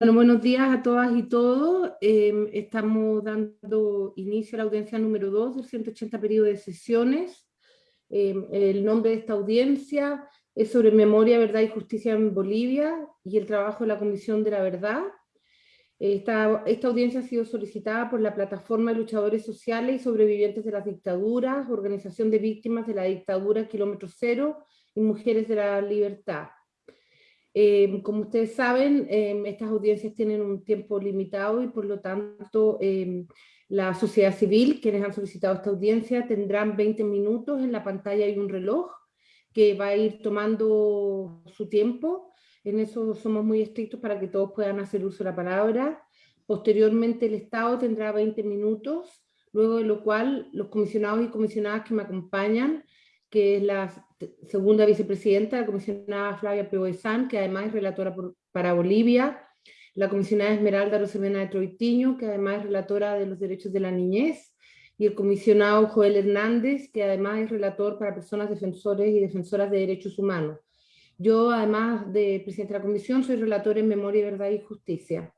Bueno, buenos días a todas y todos. Em, estamos dando inicio a la audiencia número 2 del 180 periodo de sesiones. Em, el nombre de esta audiencia es sobre memoria, verdad y justicia en Bolivia y el trabajo de la Comisión de la Verdad. Esta, esta audiencia ha sido solicitada por la Plataforma de Luchadores Sociales y Sobrevivientes de las Dictaduras, Organización de Víctimas de la Dictadura Kilómetro Cero y Mujeres de la Libertad. Eh, como ustedes saben, eh, estas audiencias tienen un tiempo limitado y por lo tanto eh, la sociedad civil, quienes han solicitado esta audiencia, tendrán 20 minutos, en la pantalla hay un reloj que va a ir tomando su tiempo, en eso somos muy estrictos para que todos puedan hacer uso de la palabra. Posteriormente el Estado tendrá 20 minutos, luego de lo cual los comisionados y comisionadas que me acompañan que es la segunda vicepresidenta, la comisionada Flavia Peoezán, que además es relatora para Bolivia, la comisionada Esmeralda Rosemena de Troitiño, que además es relatora de los derechos de la niñez, y el comisionado Joel Hernández, que además es relator para personas defensores y defensoras de derechos humanos. Yo, además de presidente de la comisión, soy relator en Memoria, Verdad y Justicia.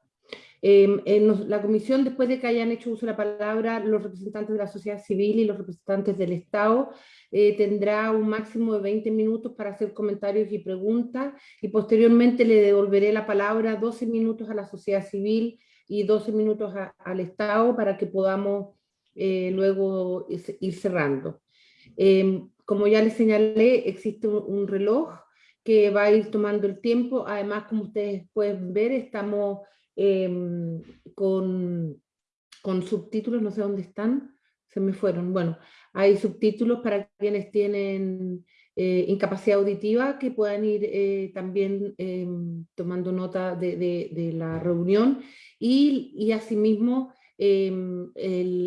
Em, en la comisión, después de que hayan hecho uso de la palabra los representantes de la sociedad civil y los representantes del Estado, eh, tendrá un máximo de 20 minutos para hacer comentarios y preguntas, y posteriormente le devolveré la palabra 12 minutos a la sociedad civil y 12 minutos al Estado para que podamos eh, luego ir cerrando. Em, como ya les señalé, existe un reloj que va a ir tomando el tiempo, además como ustedes pueden ver, estamos Em, con, con subtítulos, no sé dónde están, se me fueron. Bueno, hay subtítulos para quienes tienen eh, incapacidad auditiva que puedan ir eh, también em, tomando nota de, la reunión y, y asimismo em,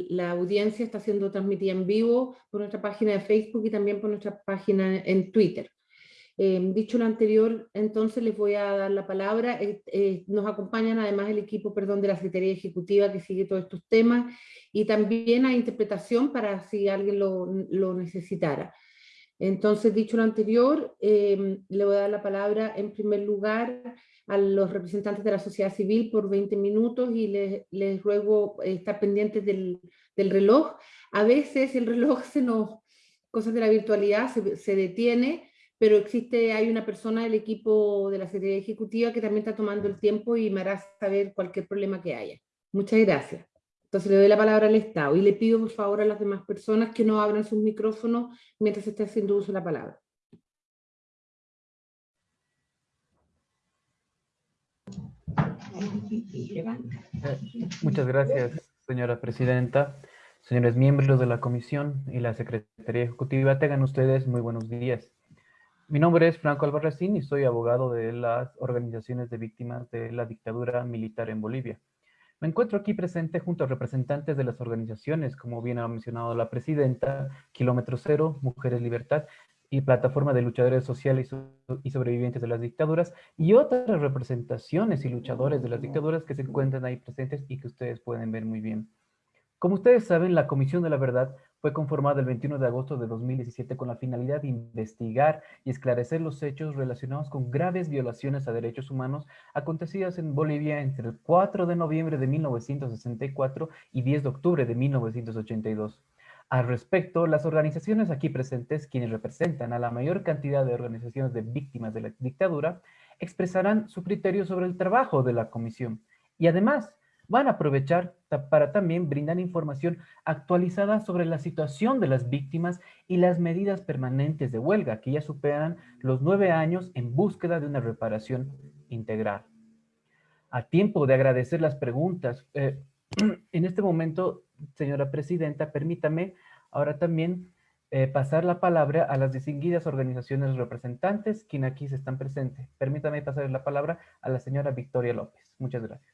la audiencia está siendo transmitida en vivo por nuestra página de Facebook y también por nuestra página en Twitter. Em, dicho lo anterior, entonces les voy a dar la palabra. Eh, eh, nos acompañan además el equipo perdón, de la Secretaría Ejecutiva que sigue todos estos temas y también hay interpretación para si alguien lo, necesitara. Entonces, dicho lo anterior, em, le voy a dar la palabra en primer lugar a los representantes de la sociedad civil por 20 minutos y les, ruego estar pendientes del, reloj. A veces el reloj se nos, cosas de la virtualidad, se detiene, pero existe, hay una persona del equipo de la Secretaría Ejecutiva que también está tomando el tiempo y me hará saber cualquier problema que haya. Muchas gracias. Entonces le doy la palabra al Estado y le pido por favor a las demás personas que no abran sus micrófonos mientras se esté haciendo uso de la palabra. Muchas gracias, señora presidenta. Señores miembros de la comisión y la Secretaría Ejecutiva, tengan ustedes muy buenos días. Mi nombre es Franco Albarracín y soy abogado de las organizaciones de víctimas de la dictadura militar en Bolivia. Me encuentro aquí presente junto a representantes de las organizaciones, como bien ha mencionado la presidenta, Kilómetro Cero, Mujeres Libertad y Plataforma de Luchadores Sociales y Sobrevivientes de las Dictaduras, y otras representaciones y luchadores de las dictaduras que se encuentran ahí presentes y que ustedes pueden ver muy bien. Como ustedes saben, la Comisión de la Verdad fue conformada el 21 de agosto de 2017 con la finalidad de investigar y esclarecer los hechos relacionados con graves violaciones a derechos humanos acontecidas en Bolivia entre el 4 de noviembre de 1964 y 10 de octubre de 1982. Al respecto, las organizaciones aquí presentes, quienes representan a la mayor cantidad de organizaciones de víctimas de la dictadura, expresarán su criterio sobre el trabajo de la comisión. Y además, van a aprovechar para también brindar información actualizada sobre la situación de las víctimas y las medidas permanentes de huelga que ya superan los nueve años en búsqueda de una reparación integral. A tiempo de agradecer las preguntas, eh, en este momento, señora presidenta, permítame ahora también eh, pasar la palabra a las distinguidas organizaciones representantes, quienes aquí se están presentes. Permítame pasar la palabra a la señora Victoria López. Muchas gracias.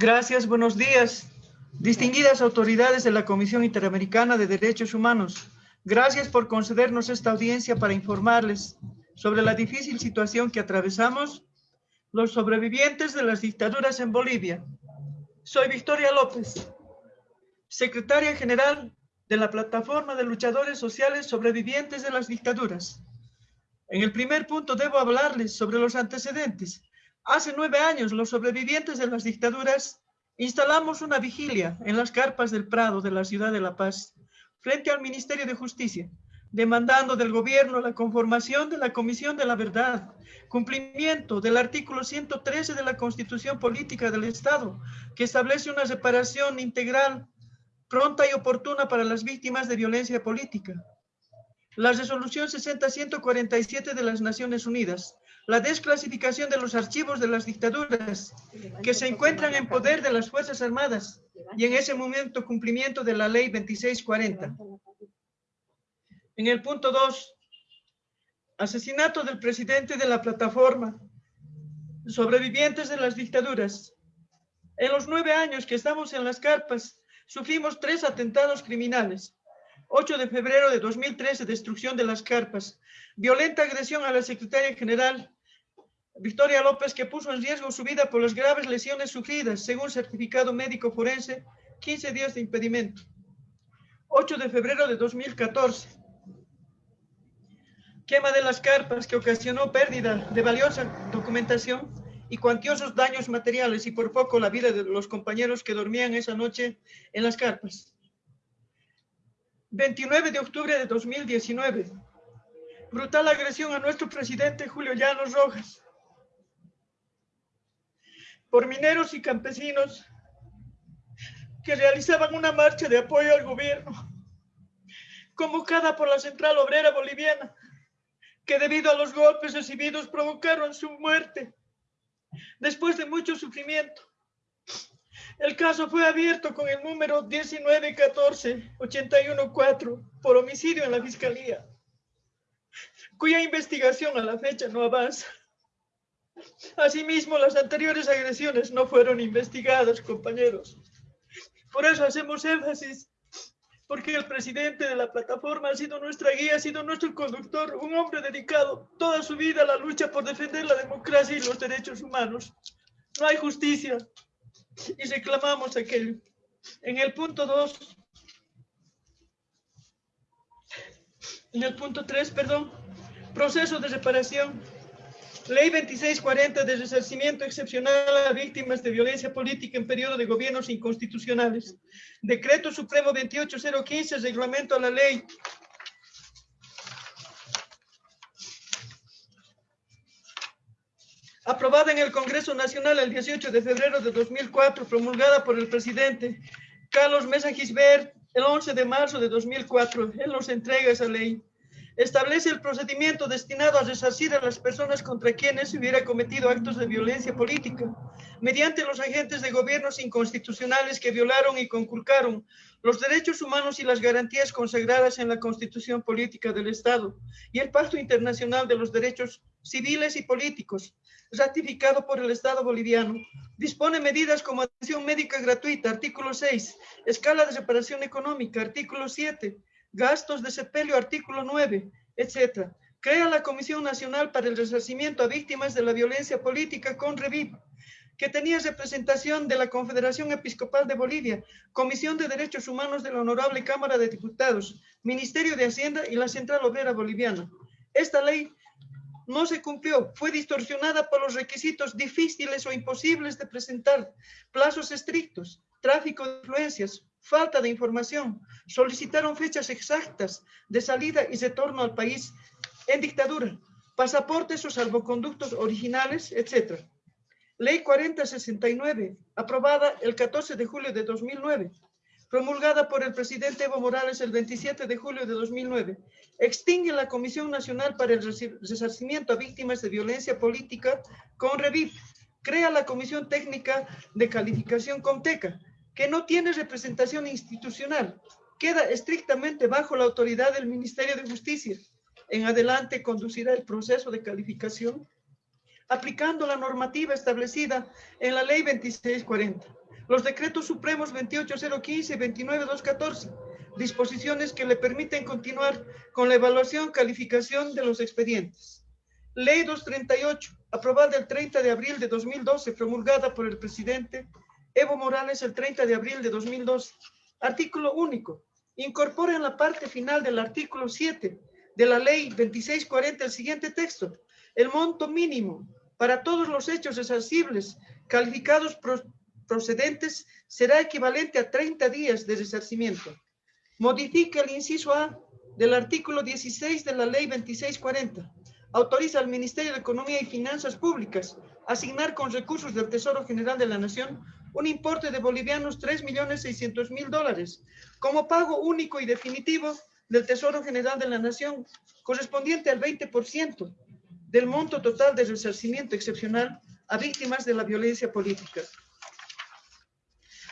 Gracias, buenos días. Distinguidas autoridades de la Comisión Interamericana de Derechos Humanos, gracias por concedernos esta audiencia para informarles sobre la difícil situación que atravesamos los sobrevivientes de las dictaduras en Bolivia. Soy Victoria López, secretaria general de la Plataforma de Luchadores Sociales Sobrevivientes de las Dictaduras. En el primer punto debo hablarles sobre los antecedentes Hace nueve años, los sobrevivientes de las dictaduras instalamos una vigilia en las carpas del Prado de la ciudad de La Paz, frente al Ministerio de Justicia, demandando del gobierno la conformación de la Comisión de la Verdad, cumplimiento del artículo 113 de la Constitución Política del Estado, que establece una separación integral, pronta y oportuna para las víctimas de violencia política. La resolución 60-147 de las Naciones Unidas, la desclasificación de los archivos de las dictaduras que se encuentran en poder de las Fuerzas Armadas y en ese momento cumplimiento de la ley 2640. En el punto 2, asesinato del presidente de la plataforma, sobrevivientes de las dictaduras. En los nueve años que estamos en las carpas, sufrimos tres atentados criminales. 8 de febrero de 2013, destrucción de las carpas. Violenta agresión a la secretaria general Victoria López, que puso en riesgo su vida por las graves lesiones sufridas, según certificado médico forense, 15 días de impedimento. 8 de febrero de 2014, quema de las carpas que ocasionó pérdida de valiosa documentación y cuantiosos daños materiales y por poco la vida de los compañeros que dormían esa noche en las carpas. 29 de octubre de 2019. Brutal agresión a nuestro presidente Julio Llanos Rojas. Por mineros y campesinos que realizaban una marcha de apoyo al gobierno, convocada por la Central Obrera Boliviana que debido a los golpes recibidos provocaron su muerte después de mucho sufrimiento. El caso fue abierto con el número 1914-814 por homicidio en la Fiscalía, cuya investigación a la fecha no avanza. Asimismo, las anteriores agresiones no fueron investigadas, compañeros. Por eso hacemos énfasis porque el presidente de la plataforma ha sido nuestra guía, ha sido nuestro conductor, un hombre dedicado toda su vida a la lucha por defender la democracia y los derechos humanos. No hay justicia y reclamamos aquello. En el punto 2, en el punto 3, perdón, proceso de reparación Ley 2640 de resarcimiento excepcional a víctimas de violencia política en periodo de gobiernos inconstitucionales. Decreto Supremo 28015, reglamento a la ley. Aprobada en el Congreso Nacional el 18 de febrero de 2004, promulgada por el presidente Carlos Mesa Gisbert el 11 de marzo de 2004. Él nos entrega esa ley establece el procedimiento destinado a resarcir a las personas contra quienes se hubiera cometido actos de violencia política, mediante los agentes de gobiernos inconstitucionales que violaron y conculcaron los derechos humanos y las garantías consagradas en la Constitución Política del Estado y el Pacto Internacional de los Derechos Civiles y Políticos, ratificado por el Estado boliviano. Dispone medidas como atención médica gratuita, artículo 6, escala de separación económica, artículo 7, gastos de sepelio, artículo 9, etc. Crea la Comisión Nacional para el Resarcimiento a Víctimas de la Violencia Política con REVIP, que tenía representación de la Confederación Episcopal de Bolivia, Comisión de Derechos Humanos de la Honorable Cámara de Diputados, Ministerio de Hacienda y la Central Obrera Boliviana. Esta ley no se cumplió, fue distorsionada por los requisitos difíciles o imposibles de presentar, plazos estrictos, tráfico de influencias, falta de información, solicitaron fechas exactas de salida y retorno al país en dictadura, pasaportes o salvoconductos originales, etc. Ley 4069, aprobada el 14 de julio de 2009, promulgada por el presidente Evo Morales el 27 de julio de 2009, extingue la Comisión Nacional para el Resarcimiento a Víctimas de Violencia Política con REVIP, crea la Comisión Técnica de Calificación COMTECA, que no tiene representación institucional, queda estrictamente bajo la autoridad del Ministerio de Justicia. En adelante conducirá el proceso de calificación aplicando la normativa establecida en la Ley 2640, los decretos supremos 28015 y 29214, disposiciones que le permiten continuar con la evaluación calificación de los expedientes. Ley 238, aprobada el 30 de abril de 2012, promulgada por el presidente Evo Morales el 30 de abril de 2012. Artículo único. Incorpora en la parte final del artículo 7 de la ley 2640 el siguiente texto. El monto mínimo para todos los hechos resarcibles calificados procedentes será equivalente a 30 días de resarcimiento. Modifica el inciso A del artículo 16 de la ley 2640. Autoriza al Ministerio de Economía y Finanzas Públicas asignar con recursos del Tesoro General de la Nación un importe de bolivianos 3.600.000 dólares como pago único y definitivo del Tesoro General de la Nación, correspondiente al 20% del monto total de resarcimiento excepcional a víctimas de la violencia política.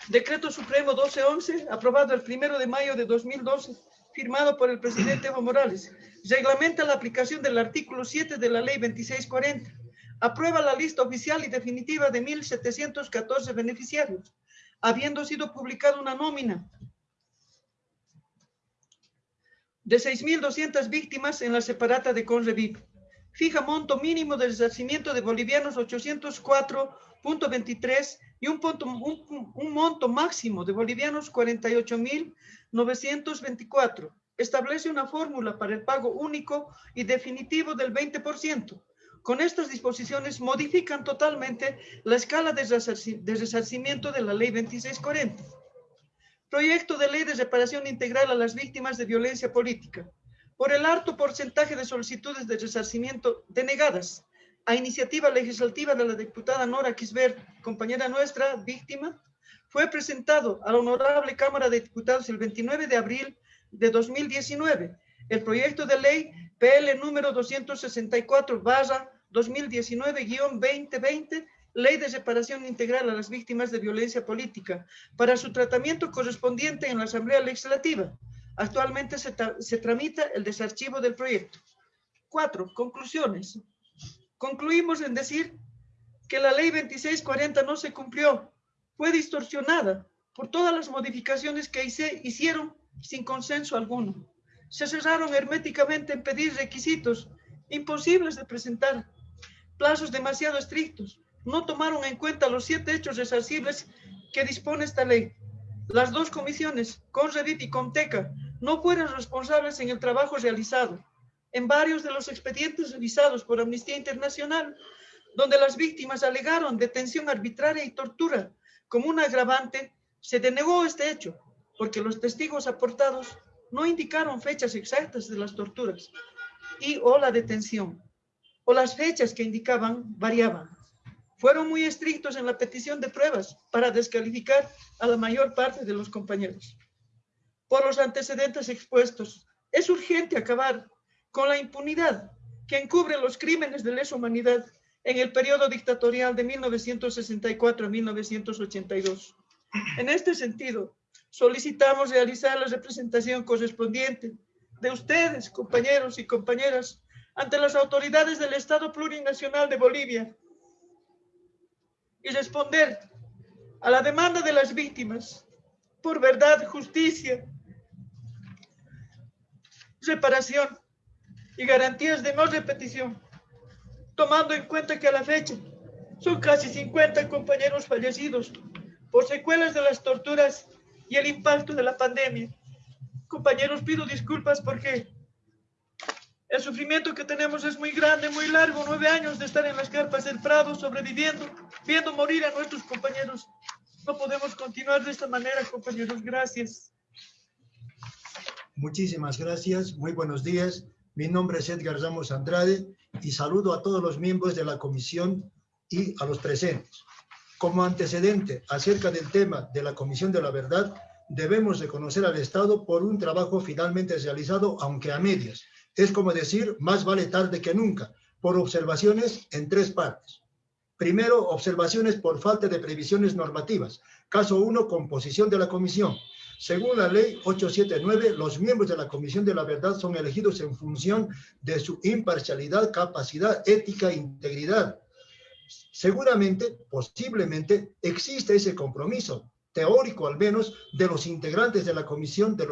Decreto Supremo 1211, aprobado el 1 de mayo de 2012, firmado por el presidente Evo Morales, reglamenta la aplicación del artículo 7 de la ley 2640, aprueba la lista oficial y definitiva de 1.714 beneficiarios, habiendo sido publicada una nómina de 6.200 víctimas en la separata de Conrevip. Fija monto mínimo de resarcimiento de bolivianos 804.23 y un, monto máximo de bolivianos 48.924. Establece una fórmula para el pago único y definitivo del 20%. Con estas disposiciones modifican totalmente la escala de, resarcimiento de la ley 2640. Proyecto de ley de reparación integral a las víctimas de violencia política. Por el alto porcentaje de solicitudes de resarcimiento denegadas a iniciativa legislativa de la diputada Nora Kisber, compañera nuestra, víctima, fue presentado a la Honorable Cámara de Diputados el 29 de abril de 2019 el proyecto de ley PL número 264 barra 2019-2020, Ley de Separación Integral a las Víctimas de Violencia Política, para su tratamiento correspondiente en la Asamblea Legislativa. Actualmente se tramita el desarchivo del proyecto. Cuatro, conclusiones. Concluimos en decir que la Ley 2640 no se cumplió, fue distorsionada por todas las modificaciones que hicieron sin consenso alguno. Se cerraron herméticamente en pedir requisitos imposibles de presentar plazos demasiado estrictos. No tomaron en cuenta los siete hechos resarcibles que dispone esta ley. Las dos comisiones, CONREVIT y CONTECA, no fueron responsables en el trabajo realizado. En varios de los expedientes revisados por Amnistía Internacional, donde las víctimas alegaron detención arbitraria y tortura como un agravante, se denegó este hecho, porque los testigos aportados no indicaron fechas exactas de las torturas y o la detención o las fechas que indicaban variaban. Fueron muy estrictos en la petición de pruebas para descalificar a la mayor parte de los compañeros. Por los antecedentes expuestos, es urgente acabar con la impunidad que encubre los crímenes de lesa humanidad en el periodo dictatorial de 1964 a 1982. En este sentido, solicitamos realizar la representación correspondiente de ustedes, compañeros y compañeras, ante las autoridades del Estado Plurinacional de Bolivia y responder a la demanda de las víctimas por verdad, justicia, reparación y garantías de no repetición, tomando en cuenta que a la fecha son casi 50 compañeros fallecidos por secuelas de las torturas y el impacto de la pandemia. Compañeros, pido disculpas porque el sufrimiento que tenemos es muy grande, muy largo, nueve años de estar en las carpas del Prado, sobreviviendo, viendo morir a nuestros compañeros. No podemos continuar de esta manera, compañeros. Gracias. Muchísimas gracias. Muy buenos días. Mi nombre es Edgar Ramos Andrade y saludo a todos los miembros de la comisión y a los presentes. Como antecedente acerca del tema de la Comisión de la Verdad, debemos reconocer al Estado por un trabajo finalmente realizado, aunque a medias, es como decir, más vale tarde que nunca, por observaciones en tres partes. Primero, observaciones por falta de previsiones normativas. Caso 1, composición de la comisión. Según la ley 879, los miembros de la Comisión de la Verdad son elegidos en función de su imparcialidad, capacidad, ética e integridad. Seguramente, posiblemente, existe ese compromiso, teórico al menos, de los integrantes de la Comisión de,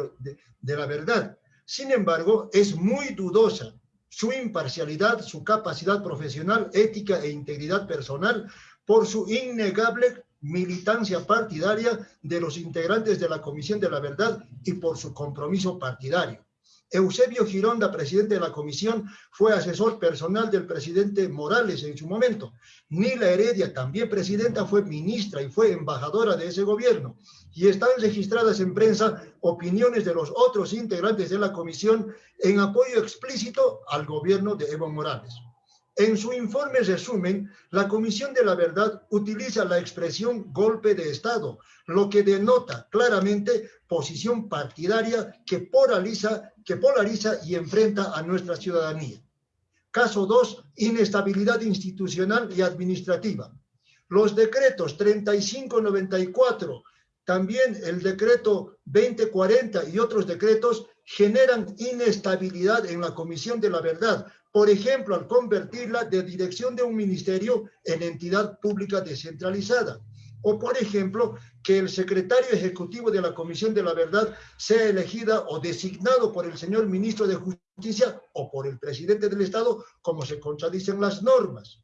de la Verdad. Sin embargo, es muy dudosa su imparcialidad, su capacidad profesional, ética e integridad personal por su innegable militancia partidaria de los integrantes de la Comisión de la Verdad y por su compromiso partidario. Eusebio Gironda, presidente de la comisión, fue asesor personal del presidente Morales en su momento. Nila Heredia, también presidenta, fue ministra y fue embajadora de ese gobierno. Y están registradas en prensa opiniones de los otros integrantes de la comisión en apoyo explícito al gobierno de Evo Morales. En su informe resumen, la Comisión de la Verdad utiliza la expresión golpe de Estado, lo que denota claramente posición partidaria que polariza, y enfrenta a nuestra ciudadanía. Caso 2, inestabilidad institucional y administrativa. Los decretos 3594, también el decreto 2040 y otros decretos generan inestabilidad en la Comisión de la Verdad, por ejemplo, al convertirla de dirección de un ministerio en entidad pública descentralizada. O, por ejemplo, que el secretario ejecutivo de la Comisión de la Verdad sea elegida o designado por el señor ministro de Justicia o por el presidente del Estado, como se contradicen las normas.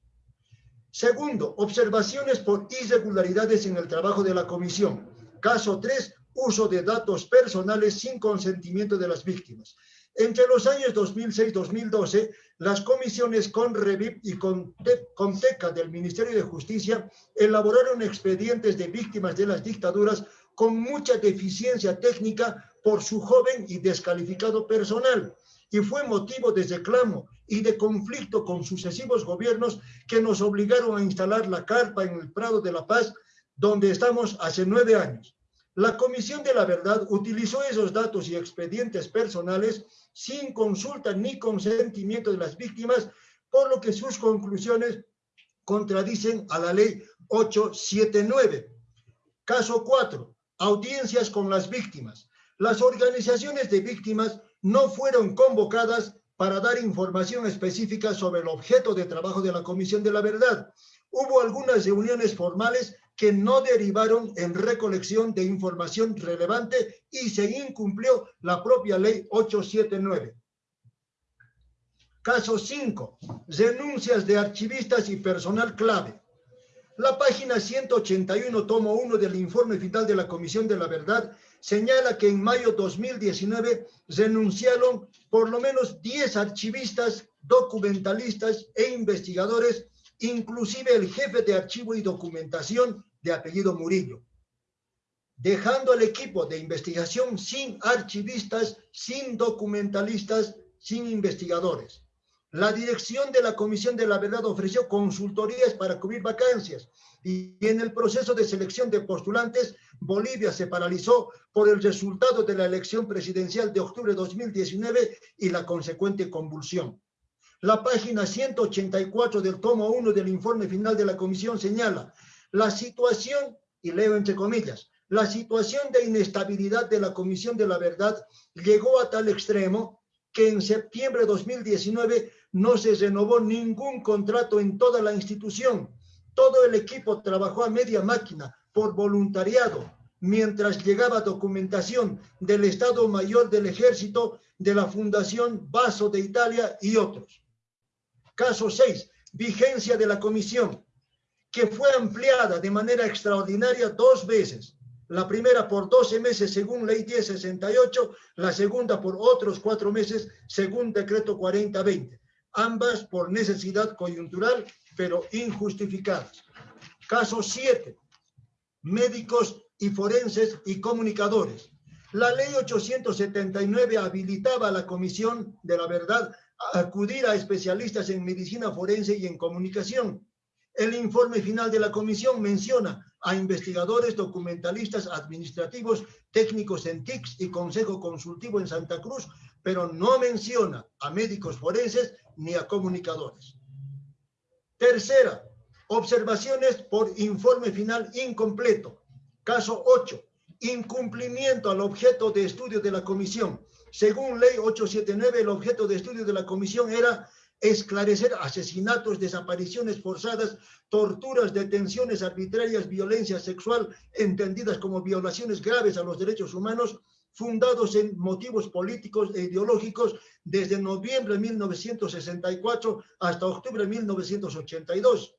Segundo, observaciones por irregularidades en el trabajo de la comisión. Caso 3, uso de datos personales sin consentimiento de las víctimas. Entre los años 2006-2012, las comisiones CONREVIP y CONTECA del Ministerio de Justicia elaboraron expedientes de víctimas de las dictaduras con mucha deficiencia técnica por su joven y descalificado personal y fue motivo de reclamo y de conflicto con sucesivos gobiernos que nos obligaron a instalar la carpa en el Prado de la Paz, donde estamos hace nueve años. La Comisión de la Verdad utilizó esos datos y expedientes personales sin consulta ni consentimiento de las víctimas, por lo que sus conclusiones contradicen a la ley 879. Caso 4. Audiencias con las víctimas. Las organizaciones de víctimas no fueron convocadas para dar información específica sobre el objeto de trabajo de la Comisión de la Verdad. Hubo algunas reuniones formales que no derivaron en recolección de información relevante y se incumplió la propia ley 879. Caso 5. Denuncias de archivistas y personal clave. La página 181, tomo 1 del informe final de la Comisión de la Verdad señala que en mayo 2019 renunciaron por lo menos 10 archivistas, documentalistas e investigadores inclusive el jefe de archivo y documentación de apellido Murillo, dejando al equipo de investigación sin archivistas, sin documentalistas, sin investigadores. La dirección de la Comisión de la Verdad ofreció consultorías para cubrir vacancias y en el proceso de selección de postulantes, Bolivia se paralizó por el resultado de la elección presidencial de octubre de 2019 y la consecuente convulsión. La página 184 del tomo 1 del informe final de la comisión señala la situación, y leo entre comillas, la situación de inestabilidad de la Comisión de la Verdad llegó a tal extremo que en septiembre de 2019 no se renovó ningún contrato en toda la institución. Todo el equipo trabajó a media máquina por voluntariado, mientras llegaba documentación del Estado Mayor del Ejército, de la Fundación Vaso de Italia y otros. Caso 6, vigencia de la comisión, que fue ampliada de manera extraordinaria dos veces. La primera por 12 meses según ley 1068, la segunda por otros cuatro meses según decreto 4020. Ambas por necesidad coyuntural, pero injustificadas. Caso 7, médicos y forenses y comunicadores. La ley 879 habilitaba a la Comisión de la Verdad acudir a especialistas en medicina forense y en comunicación. El informe final de la comisión menciona a investigadores, documentalistas, administrativos, técnicos en TICS y Consejo Consultivo en Santa Cruz, pero no menciona a médicos forenses ni a comunicadores. Tercera, observaciones por informe final incompleto. Caso 8, incumplimiento al objeto de estudio de la comisión según ley 879, el objeto de estudio de la comisión era esclarecer asesinatos, desapariciones forzadas, torturas, detenciones arbitrarias, violencia sexual, entendidas como violaciones graves a los derechos humanos, fundados en motivos políticos e ideológicos desde noviembre de 1964 hasta octubre de 1982.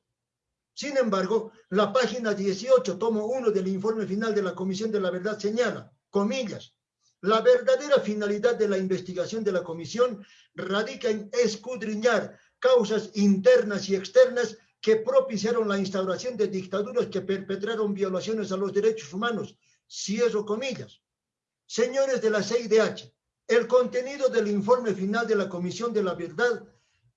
Sin embargo, la página 18, tomo 1 del informe final de la Comisión de la Verdad señala, comillas, La verdadera finalidad de la investigación de la comisión radica en escudriñar causas internas y externas que propiciaron la instauración de dictaduras que perpetraron violaciones a los derechos humanos, cierro comillas. Señores de la CIDH, el contenido del informe final de la Comisión de la Verdad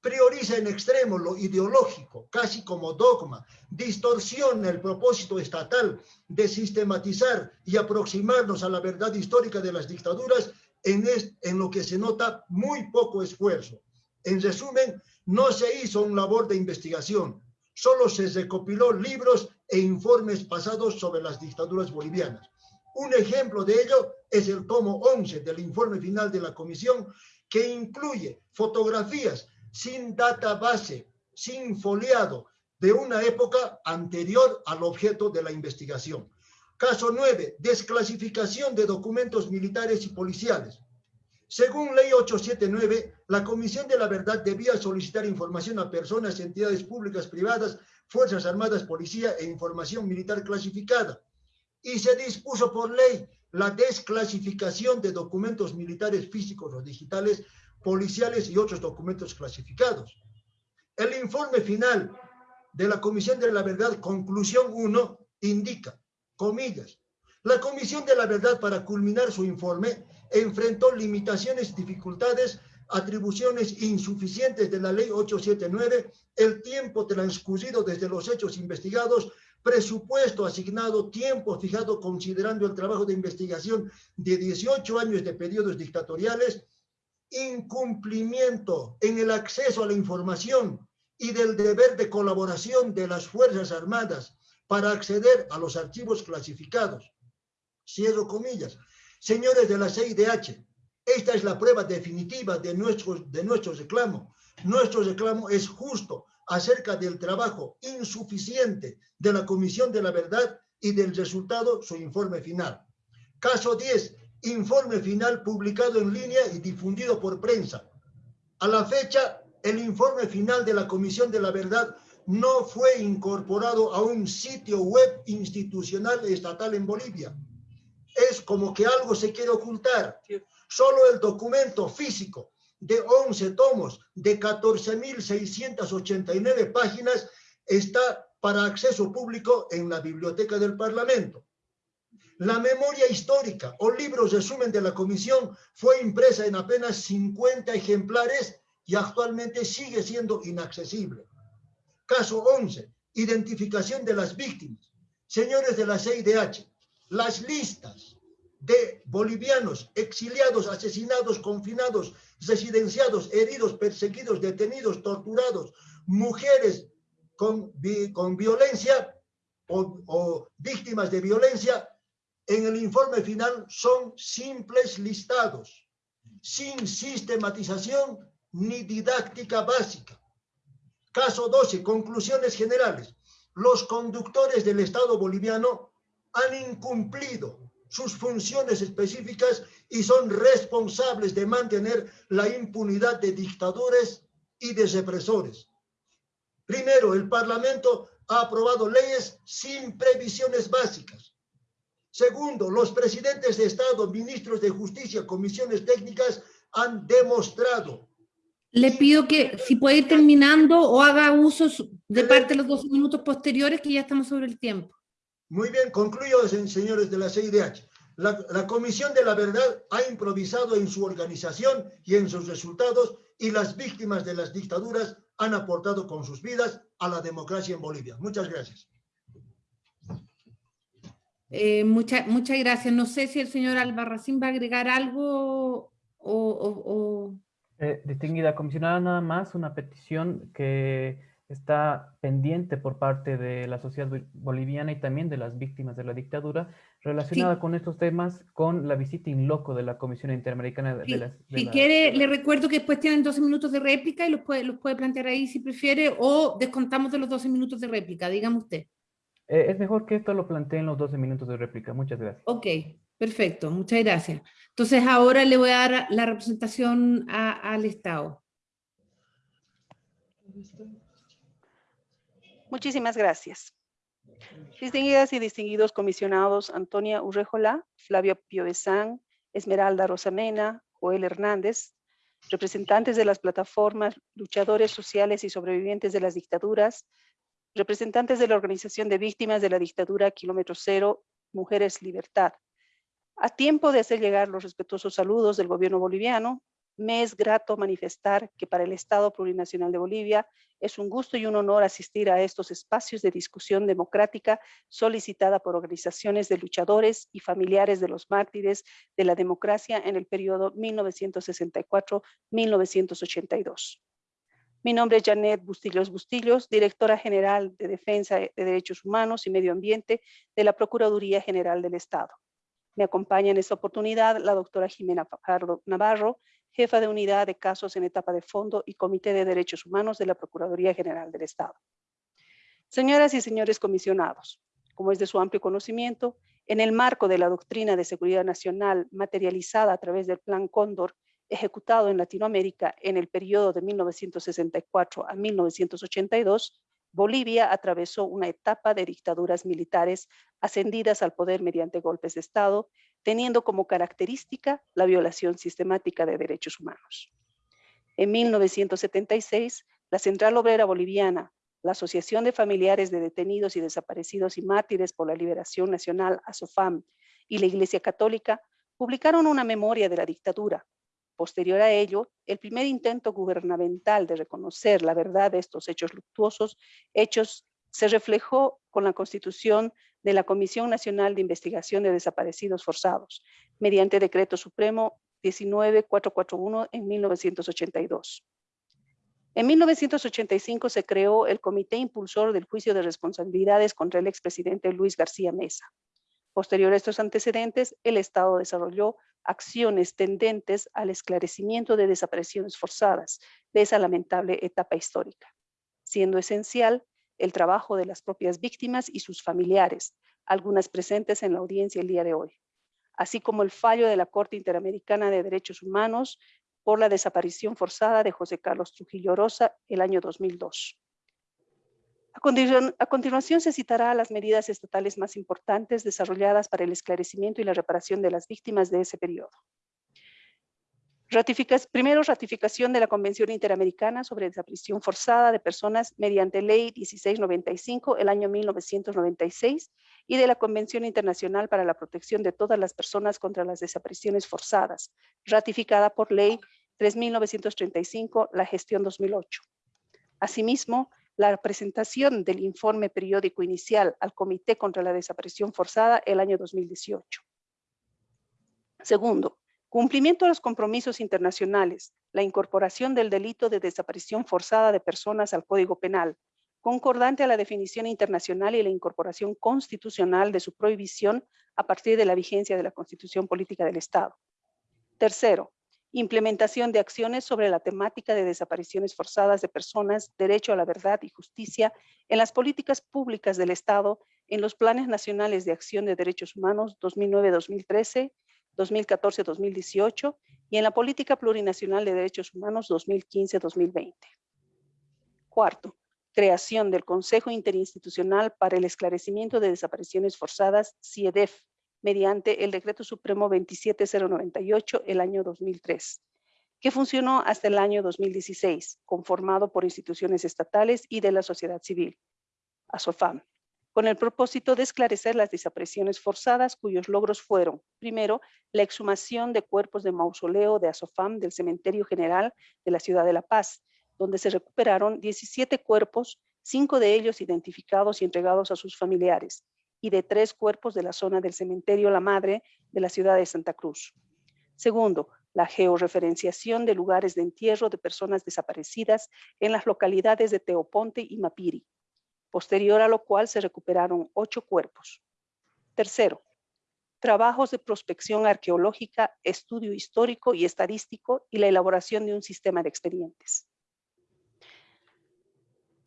prioriza en extremo lo ideológico, casi como dogma, distorsiona el propósito estatal de sistematizar y aproximarnos a la verdad histórica de las dictaduras en, en lo que se nota muy poco esfuerzo. En resumen, no se hizo un labor de investigación, solo se recopiló libros e informes pasados sobre las dictaduras bolivianas. Un ejemplo de ello es el tomo 11 del informe final de la comisión que incluye fotografías sin database, sin foliado, de una época anterior al objeto de la investigación. Caso 9. Desclasificación de documentos militares y policiales. Según Ley 879, la Comisión de la Verdad debía solicitar información a personas, entidades públicas, privadas, Fuerzas Armadas, Policía e información militar clasificada. Y se dispuso por ley la desclasificación de documentos militares físicos o digitales policiales y otros documentos clasificados. El informe final de la Comisión de la Verdad, conclusión 1, indica, comillas, la Comisión de la Verdad para culminar su informe enfrentó limitaciones, dificultades, atribuciones insuficientes de la Ley 879, el tiempo transcurrido desde los hechos investigados, presupuesto asignado, tiempo fijado considerando el trabajo de investigación de 18 años de periodos dictatoriales, incumplimiento en el acceso a la información y del deber de colaboración de las Fuerzas Armadas para acceder a los archivos clasificados. Cierro comillas. Señores de la CIDH, esta es la prueba definitiva de nuestro, de nuestro reclamo. Nuestro reclamo es justo acerca del trabajo insuficiente de la Comisión de la Verdad y del resultado, su informe final. Caso 10, informe final publicado en línea y difundido por prensa. A la fecha, el informe final de la Comisión de la Verdad no fue incorporado a un sitio web institucional estatal en Bolivia. Es como que algo se quiere ocultar. Solo el documento físico de 11 tomos de 14.689 páginas está para acceso público en la biblioteca del Parlamento. La memoria histórica o libros resumen de la comisión fue impresa en apenas 50 ejemplares y actualmente sigue siendo inaccesible. Caso 11. Identificación de las víctimas. Señores de la CIDH, las listas de bolivianos exiliados, asesinados, confinados, residenciados, heridos, perseguidos, detenidos, torturados, mujeres con, con violencia o, o víctimas de violencia, en el informe final son simples listados, sin sistematización ni didáctica básica. Caso 12, conclusiones generales. Los conductores del Estado boliviano han incumplido sus funciones específicas y son responsables de mantener la impunidad de dictadores y de represores. Primero, el Parlamento ha aprobado leyes sin previsiones básicas. Segundo, los presidentes de Estado, ministros de Justicia, comisiones técnicas han demostrado. Le pido que si puede ir terminando o haga uso de parte de los 12 minutos posteriores que ya estamos sobre el tiempo. Muy bien, concluyo, señores de la CIDH. La, la, Comisión de la Verdad ha improvisado en su organización y en sus resultados y las víctimas de las dictaduras han aportado con sus vidas a la democracia en Bolivia. Muchas gracias. Eh, muchas gracias. No sé si el señor Albarracín va a agregar algo o... o, o... Eh, distinguida comisionada, nada más una petición que está pendiente por parte de la sociedad boliviana y también de las víctimas de la dictadura, relacionada sí. con estos temas, con la visita in loco de la Comisión Interamericana de, sí. las... De si la... quiere, le recuerdo que después tienen 12 minutos de réplica y los puede, los puede plantear ahí si prefiere, o descontamos de los 12 minutos de réplica, dígame usted. Eh, es mejor que esto lo plantee en los 12 minutos de réplica. Muchas gracias. Ok, perfecto. Muchas gracias. Entonces ahora le voy a dar la representación a, al Estado. Muchísimas gracias. Distinguidas y distinguidos comisionados Antonia Urrejola, Flavio Piovesan, Esmeralda Rosamena, Joel Hernández, representantes de las plataformas, luchadores sociales y sobrevivientes de las dictaduras, representantes de la Organización de Víctimas de la Dictadura Kilómetro Cero, Mujeres Libertad. A tiempo de hacer llegar los respetuosos saludos del gobierno boliviano, me es grato manifestar que para el Estado Plurinacional de Bolivia es un gusto y un honor asistir a estos espacios de discusión democrática solicitada por organizaciones de luchadores y familiares de los mártires de la democracia en el periodo 1964-1982. Mi nombre es Janet Bustillos Bustillos, directora general de Defensa de Derechos Humanos y Medio Ambiente de la Procuraduría General del Estado. Me acompaña en esta oportunidad la doctora Jimena Fajardo Navarro, jefa de unidad de casos en etapa de fondo y Comité de Derechos Humanos de la Procuraduría General del Estado. Señoras y señores comisionados, como es de su amplio conocimiento, en el marco de la doctrina de seguridad nacional materializada a través del Plan Cóndor, ejecutado en Latinoamérica en el periodo de 1964 a 1982, Bolivia atravesó una etapa de dictaduras militares ascendidas al poder mediante golpes de Estado, teniendo como característica la violación sistemática de derechos humanos. En 1976, la Central Obrera Boliviana, la Asociación de Familiares de Detenidos y Desaparecidos y Mártires por la Liberación Nacional, ASOFAM, y la Iglesia Católica publicaron una memoria de la dictadura, Posterior a ello, el primer intento gubernamental de reconocer la verdad de estos hechos luctuosos, hechos se reflejó con la constitución de la Comisión Nacional de Investigación de Desaparecidos Forzados, mediante Decreto Supremo 19441 en 1982. En 1985 se creó el Comité Impulsor del Juicio de Responsabilidades contra el expresidente Luis García Mesa. Posterior a estos antecedentes, el Estado desarrolló acciones tendentes al esclarecimiento de desapariciones forzadas de esa lamentable etapa histórica, siendo esencial el trabajo de las propias víctimas y sus familiares, algunas presentes en la audiencia el día de hoy, así como el fallo de la Corte Interamericana de Derechos Humanos por la desaparición forzada de José Carlos Trujillo Rosa el año 2002. A, continuación se citará las medidas estatales más importantes desarrolladas para el esclarecimiento y la reparación de las víctimas de ese periodo. primero, ratificación de la Convención Interamericana sobre Desaparición Forzada de Personas mediante Ley 1695, el año 1996, y de la Convención Internacional para la Protección de todas las personas contra las desapariciones forzadas, ratificada por Ley 3935, la gestión 2008. Asimismo, la presentación del informe periódico inicial al Comité contra la Desaparición Forzada el año 2018. Segundo, cumplimiento de los compromisos internacionales, la incorporación del delito de desaparición forzada de personas al Código Penal, concordante a la definición internacional y la incorporación constitucional de su prohibición a partir de la vigencia de la Constitución Política del Estado. Tercero, implementación de acciones sobre la temática de desapariciones forzadas de personas, derecho a la verdad y justicia en las políticas públicas del Estado, en los planes nacionales de acción de derechos humanos 2009-2013, 2014-2018 y en la política plurinacional de derechos humanos 2015-2020. Cuarto, creación del Consejo Interinstitucional para el Esclarecimiento de Desapariciones Forzadas, CIEDEF, mediante el Decreto Supremo 27098 el año 2003, que funcionó hasta el año 2016, conformado por instituciones estatales y de la sociedad civil, ASOFAM, con el propósito de esclarecer las desapariciones forzadas cuyos logros fueron, primero, la exhumación de cuerpos de mausoleo de ASOFAM del Cementerio General de la Ciudad de La Paz, donde se recuperaron 17 cuerpos, cinco de ellos identificados y entregados a sus familiares, y de tres cuerpos de la zona del cementerio La Madre de la ciudad de Santa Cruz. Segundo, la georreferenciación de lugares de entierro de personas desaparecidas en las localidades de Teoponte y Mapiri, posterior a lo cual se recuperaron ocho cuerpos. Tercero, trabajos de prospección arqueológica, estudio histórico y estadístico y la elaboración de un sistema de expedientes.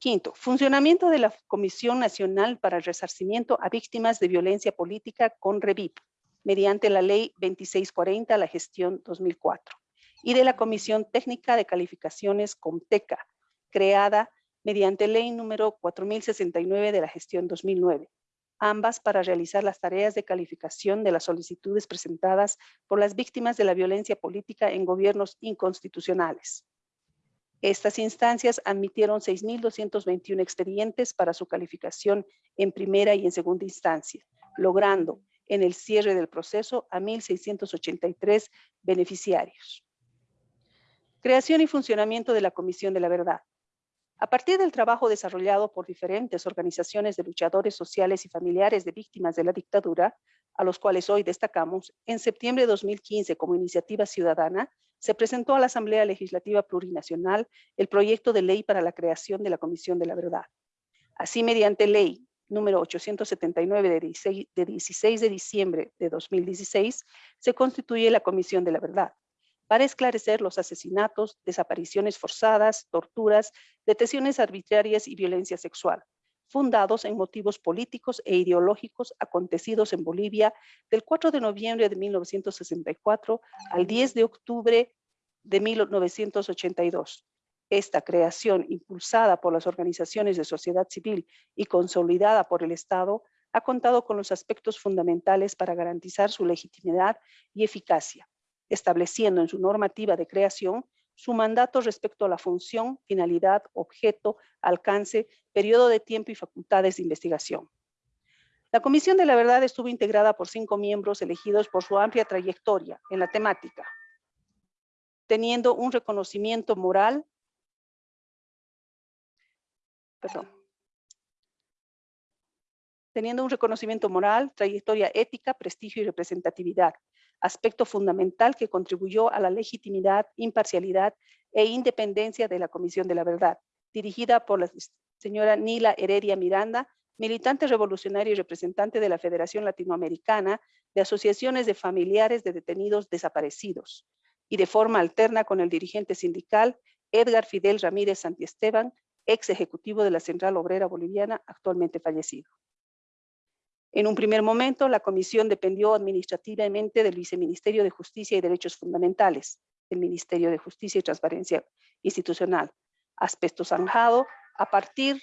Quinto, funcionamiento de la Comisión Nacional para el Resarcimiento a Víctimas de Violencia Política con REVIP, mediante la Ley 2640, la gestión 2004, y de la Comisión Técnica de Calificaciones COMTECA, creada mediante Ley número 4069 de la gestión 2009, ambas para realizar las tareas de calificación de las solicitudes presentadas por las víctimas de la violencia política en gobiernos inconstitucionales. Estas instancias admitieron 6.221 expedientes para su calificación en primera y en segunda instancia, logrando en el cierre del proceso a 1.683 beneficiarios. Creación y funcionamiento de la Comisión de la Verdad. A partir del trabajo desarrollado por diferentes organizaciones de luchadores sociales y familiares de víctimas de la dictadura, a los cuales hoy destacamos, en septiembre de 2015 como iniciativa ciudadana, se presentó a la Asamblea Legislativa Plurinacional el proyecto de ley para la creación de la Comisión de la Verdad. Así, mediante ley número 879 de 16, de 16 de diciembre de 2016, se constituye la Comisión de la Verdad, para esclarecer los asesinatos, desapariciones forzadas, torturas, detenciones arbitrarias y violencia sexual, fundados en motivos políticos e ideológicos acontecidos en Bolivia del 4 de noviembre de 1964 al 10 de octubre de 1982. Esta creación, impulsada por las organizaciones de sociedad civil y consolidada por el Estado, ha contado con los aspectos fundamentales para garantizar su legitimidad y eficacia estableciendo en su normativa de creación su mandato respecto a la función, finalidad, objeto, alcance, periodo de tiempo y facultades de investigación. La Comisión de la Verdad estuvo integrada por cinco miembros elegidos por su amplia trayectoria en la temática, teniendo un reconocimiento moral, perdón, teniendo un reconocimiento moral, trayectoria ética, prestigio y representatividad, aspecto fundamental que contribuyó a la legitimidad, imparcialidad e independencia de la Comisión de la Verdad, dirigida por la señora Nila Heredia Miranda, militante revolucionaria y representante de la Federación Latinoamericana de Asociaciones de Familiares de Detenidos Desaparecidos, y de forma alterna con el dirigente sindical Edgar Fidel Ramírez Santiesteban, ex ejecutivo de la Central Obrera Boliviana, actualmente fallecido. En un primer momento, la comisión dependió administrativamente del Viceministerio de Justicia y Derechos Fundamentales, el Ministerio de Justicia y Transparencia Institucional, aspecto zanjado a partir,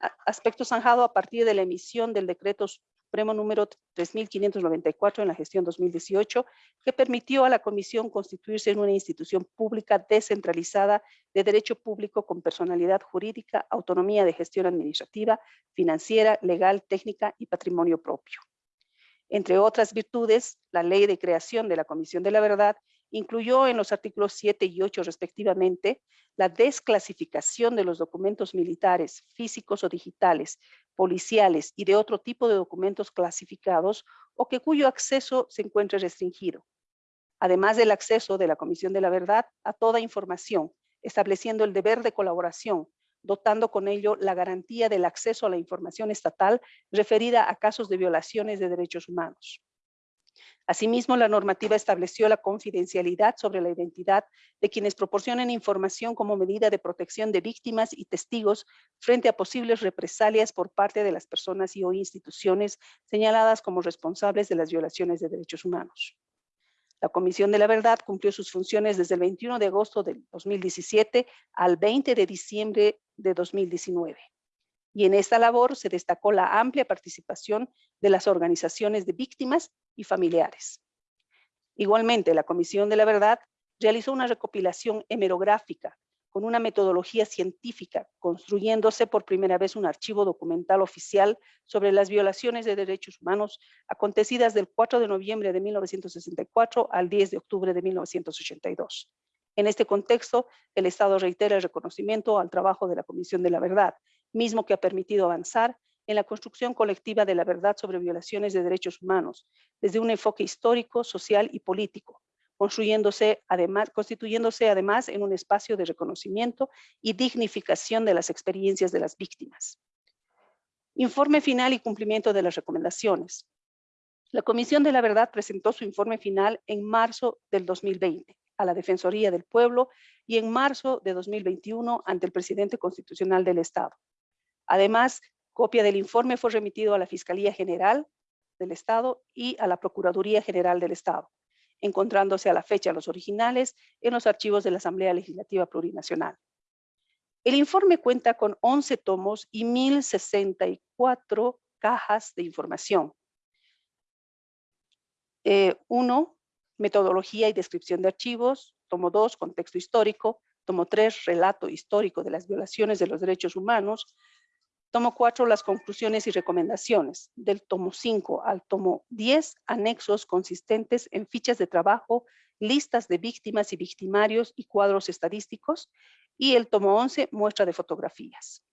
a partir de la emisión del decreto Supremo número 3594 en la gestión 2018, que permitió a la Comisión constituirse en una institución pública descentralizada de derecho público con personalidad jurídica, autonomía de gestión administrativa, financiera, legal, técnica y patrimonio propio. Entre otras virtudes, la ley de creación de la Comisión de la Verdad incluyó en los artículos 7 y 8 respectivamente la desclasificación de los documentos militares, físicos o digitales, policiales y de otro tipo de documentos clasificados o que cuyo acceso se encuentre restringido. Además del acceso de la Comisión de la Verdad a toda información, estableciendo el deber de colaboración, dotando con ello la garantía del acceso a la información estatal referida a casos de violaciones de derechos humanos. Asimismo, la normativa estableció la confidencialidad sobre la identidad de quienes proporcionen información como medida de protección de víctimas y testigos frente a posibles represalias por parte de las personas y o instituciones señaladas como responsables de las violaciones de derechos humanos. La Comisión de la Verdad cumplió sus funciones desde el 21 de agosto de 2017 al 20 de diciembre de 2019 y en esta labor se destacó la amplia participación de las organizaciones de víctimas y familiares. Igualmente, la Comisión de la Verdad realizó una recopilación hemerográfica con una metodología científica, construyéndose por primera vez un archivo documental oficial sobre las violaciones de derechos humanos acontecidas del 4 de noviembre de 1964 al 10 de octubre de 1982. En este contexto, el Estado reitera el reconocimiento al trabajo de la Comisión de la Verdad mismo que ha permitido avanzar en la construcción colectiva de la verdad sobre violaciones de derechos humanos, desde un enfoque histórico, social y político, constituyéndose además en un espacio de reconocimiento y dignificación de las experiencias de las víctimas. Informe final y cumplimiento de las recomendaciones. La Comisión de la Verdad presentó su informe final en marzo del 2020 a la Defensoría del Pueblo y en marzo de 2021 ante el Presidente Constitucional del Estado. Además, copia del informe fue remitido a la Fiscalía General del Estado y a la Procuraduría General del Estado, encontrándose a la fecha los originales en los archivos de la Asamblea Legislativa Plurinacional. El informe cuenta con 11 tomos y 1064 cajas de información. Eh, uno, metodología y descripción de archivos. Tomo dos, contexto histórico. Tomo tres, relato histórico de las violaciones de los derechos humanos. Tomo cuatro, las conclusiones y recomendaciones. Del tomo 5 al tomo 10, anexos consistentes en fichas de trabajo, listas de víctimas y victimarios y cuadros estadísticos. Y el tomo 11, muestra de fotografías.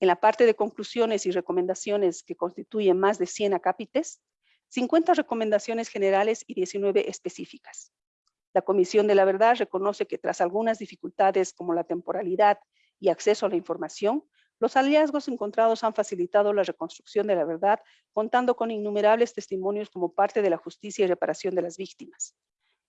En la parte de conclusiones y recomendaciones que constituyen más de 100 acápites, 50 recomendaciones generales y 19 específicas. La Comisión de la Verdad reconoce que tras algunas dificultades como la temporalidad y acceso a la información, los hallazgos encontrados han facilitado la reconstrucción de la verdad, contando con innumerables testimonios como parte de la justicia y reparación de las víctimas.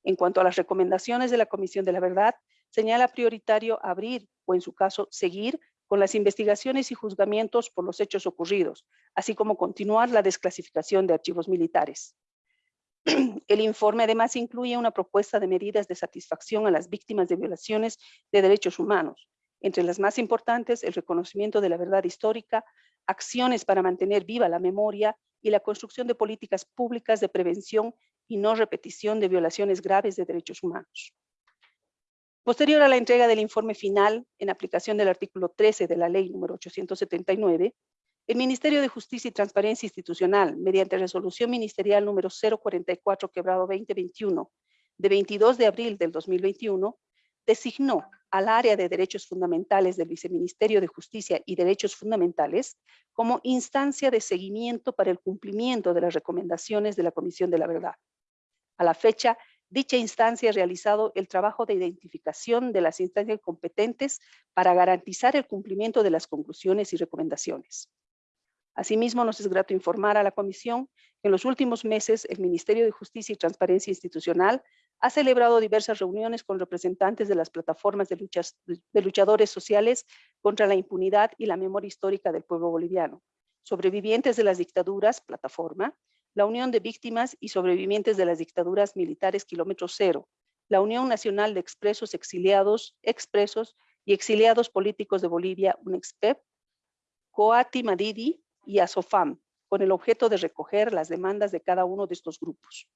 En cuanto a las recomendaciones de la Comisión de la Verdad, señala prioritario abrir o en su caso seguir con las investigaciones y juzgamientos por los hechos ocurridos, así como continuar la desclasificación de archivos militares. El informe además incluye una propuesta de medidas de satisfacción a las víctimas de violaciones de derechos humanos, entre las más importantes, el reconocimiento de la verdad histórica, acciones para mantener viva la memoria y la construcción de políticas públicas de prevención y no repetición de violaciones graves de derechos humanos. Posterior a la entrega del informe final, en aplicación del artículo 13 de la ley número 879, el Ministerio de Justicia y Transparencia Institucional, mediante resolución ministerial número 044 quebrado 2021, de 22 de abril del 2021, designó al área de derechos fundamentales del Viceministerio de Justicia y Derechos Fundamentales como instancia de seguimiento para el cumplimiento de las recomendaciones de la Comisión de la Verdad. A la fecha, dicha instancia ha realizado el trabajo de identificación de las instancias competentes para garantizar el cumplimiento de las conclusiones y recomendaciones. Asimismo, nos es grato informar a la Comisión que en los últimos meses el Ministerio de Justicia y Transparencia Institucional ha celebrado diversas reuniones con representantes de las plataformas de, luchadores sociales contra la impunidad y la memoria histórica del pueblo boliviano, sobrevivientes de las dictaduras, plataforma, la Unión de Víctimas y Sobrevivientes de las Dictaduras Militares Kilómetro Cero, la Unión Nacional de Expresos Exiliados, Expresos y Exiliados Políticos de Bolivia, UNEXPEP, Coati Madidi y ASOFAM, con el objeto de recoger las demandas de cada uno de estos grupos.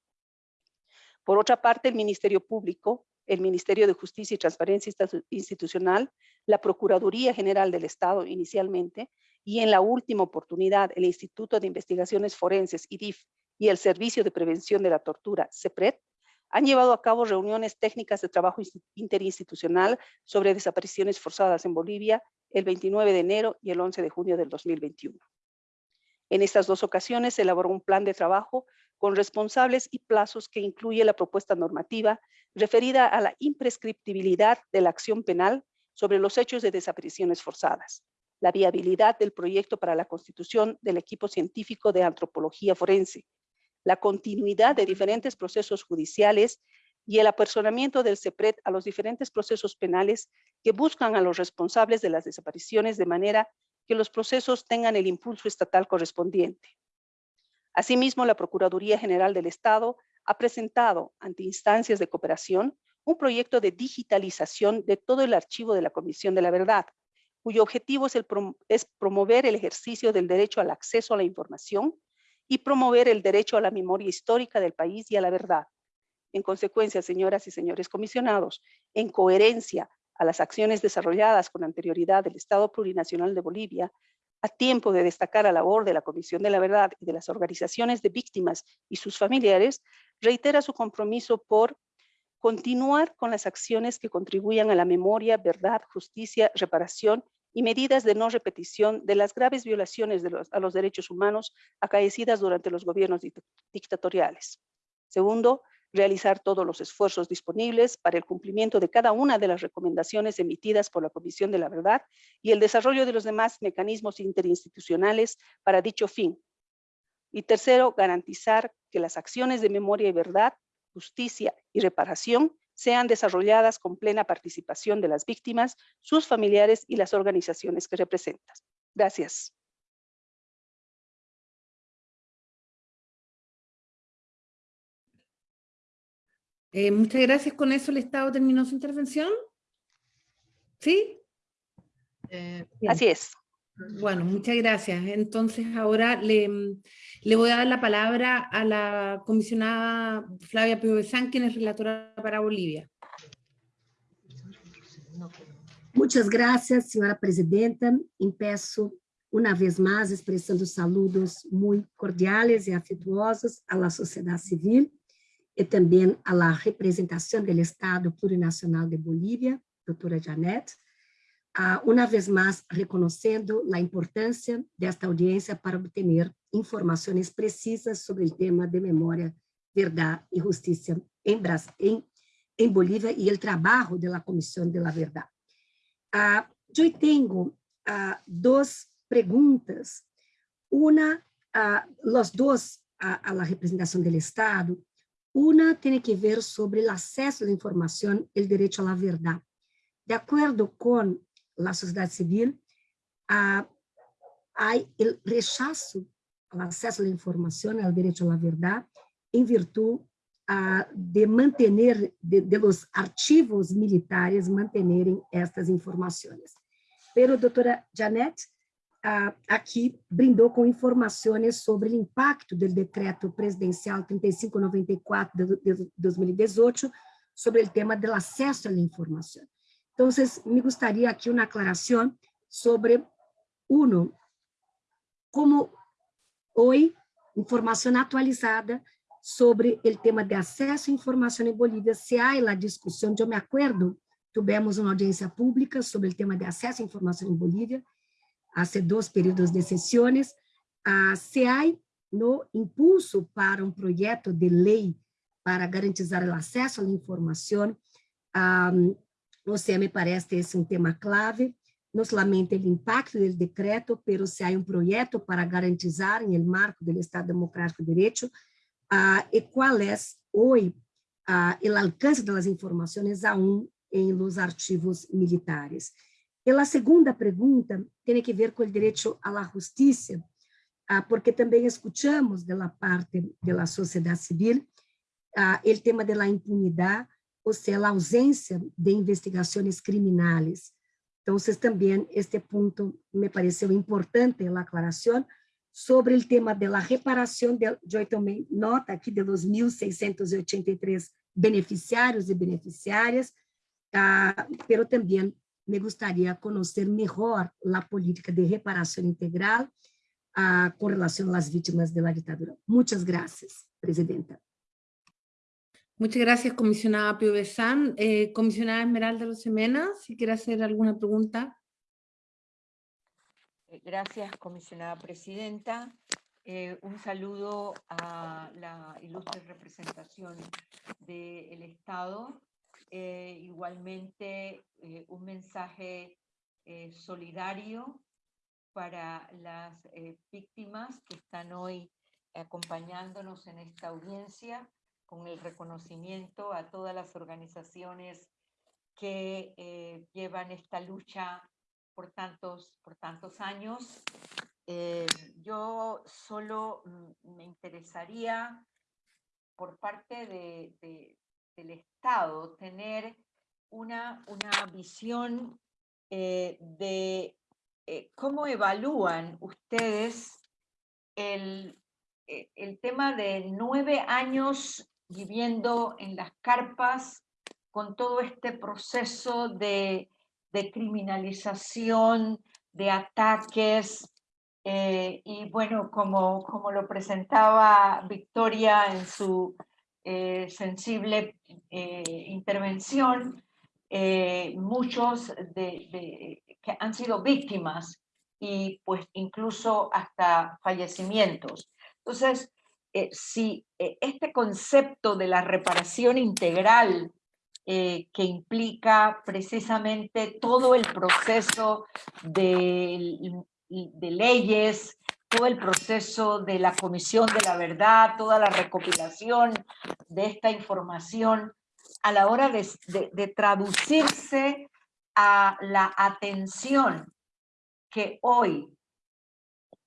Por otra parte, el Ministerio Público, el Ministerio de Justicia y Transparencia Institucional, la Procuraduría General del Estado inicialmente, y en la última oportunidad el Instituto de Investigaciones Forenses, IDIF, y el Servicio de Prevención de la Tortura, CEPRED, han llevado a cabo reuniones técnicas de trabajo interinstitucional sobre desapariciones forzadas en Bolivia el 29 de enero y el 11 de junio del 2021. En estas dos ocasiones se elaboró un plan de trabajo con responsables y plazos que incluye la propuesta normativa referida a la imprescriptibilidad de la acción penal sobre los hechos de desapariciones forzadas, la viabilidad del proyecto para la constitución del equipo científico de antropología forense, la continuidad de diferentes procesos judiciales y el apersonamiento del CEPRED a los diferentes procesos penales que buscan a los responsables de las desapariciones de manera que los procesos tengan el impulso estatal correspondiente. Asimismo, la Procuraduría General del Estado ha presentado ante instancias de cooperación un proyecto de digitalización de todo el archivo de la Comisión de la Verdad, cuyo objetivo es, promover el ejercicio del derecho al acceso a la información y promover el derecho a la memoria histórica del país y a la verdad. En consecuencia, señoras y señores comisionados, en coherencia a las acciones desarrolladas con anterioridad del Estado Plurinacional de Bolivia, a tiempo de destacar la labor de la Comisión de la Verdad y de las organizaciones de víctimas y sus familiares, reitera su compromiso por continuar con las acciones que contribuyan a la memoria, verdad, justicia, reparación y medidas de no repetición de las graves violaciones de los, a los derechos humanos acaecidas durante los gobiernos dictatoriales. Segundo, realizar todos los esfuerzos disponibles para el cumplimiento de cada una de las recomendaciones emitidas por la Comisión de la Verdad y el desarrollo de los demás mecanismos interinstitucionales para dicho fin. Y tercero, garantizar que las acciones de memoria y verdad, justicia y reparación sean desarrolladas con plena participación de las víctimas, sus familiares y las organizaciones que representan. Gracias. Eh, muchas gracias. Con eso el Estado terminó su intervención. ¿Sí? Eh, Así es. Bueno, muchas gracias. Entonces ahora le, le voy a dar la palabra a la comisionada Flavia Piovesan, quien es relatora para Bolivia. Muchas gracias, senhora presidenta. Empeço uma vez mais expressando saludos muito cordiais e afetuosos à sociedade civil e também à representação do Estado Plurinacional de Bolívia, doutora Janete, uh, uma vez mais reconhecendo a importância desta audiência para obter informações precisas sobre o tema de memória, verdade e justiça em, em, em Bolívia e o trabalho da Comissão de la Verdade. Eu tenho duas perguntas. Uma, os dois a, a la representação do Estado, uma tem que ver sobre o acesso à informação e o direito à verdade. De acordo com la sociedade civil, uh, há o rechazo ao acesso à informação, ao direito à verdade, em virtude uh, de manter, de, de los arquivos militares manterem estas informações. Pero, doutora Janete, uh, aqui brindou com informações sobre o impacto do decreto presidencial 3594 de, de 2018 sobre o tema do acesso à informação. Então, me gostaria aqui uma aclaração sobre, uno, como hoje, informação atualizada sobre o tema de acesso à informação em Bolívia, se há a discussão, eu me acordo, tivemos uma audiência pública sobre o tema de acesso à informação em Bolívia, há dois períodos de sessões, a há no impulso para um projeto de lei para garantizar o acesso à informação, um, você me parece esse um tema clave, não somente o impacto do decreto, mas se há um projeto para garantizar, no marco do Estado Democrático de Direito, uh, e qual é hoje uh, o alcance das informações aún em los arquivos militares. A segunda pergunta tem que ver com o direito à justiça, uh, porque também escutamos da parte da sociedade civil o tema da impunidade, ou seja, a ausência de investigações criminais. Então, também este ponto me pareceu importante a aclaração sobre o tema da reparação, de, eu tomei nota aqui de los 1.683 beneficiários e beneficiárias, ah, pero também me gostaria de conhecer melhor a política de reparação integral ah, com relação às vítimas da ditadura. Muitas graças, presidenta. Muchas gracias, comisionada Pio. Eh, comisionada Esmeralda Rosemena, si quiere hacer alguna pregunta. Eh, gracias, comisionada presidenta. Eh, un saludo a la ilustre representación del Estado. Igualmente, un mensaje solidario para las víctimas que están hoy acompañándonos en esta audiencia con el reconocimiento a todas las organizaciones que eh, llevan esta lucha por tantos, por tantos años. Eh, yo solo mm, me interesaría por parte de, del Estado tener una, una visión eh, de cómo evalúan ustedes el, el tema de nueve años viviendo en las carpas con todo este proceso de, criminalización, de ataques, eh, y bueno, como, como lo presentaba Victoria en su eh, sensible eh, intervención, muchos de, que han sido víctimas y pues incluso hasta fallecimientos. Entonces, eh, si eh, este concepto de la reparación integral eh, que implica precisamente todo el proceso de, leyes, todo el proceso de la comisión de la verdad, toda la recopilación de esta información a la hora de, traducirse a la atención que hoy,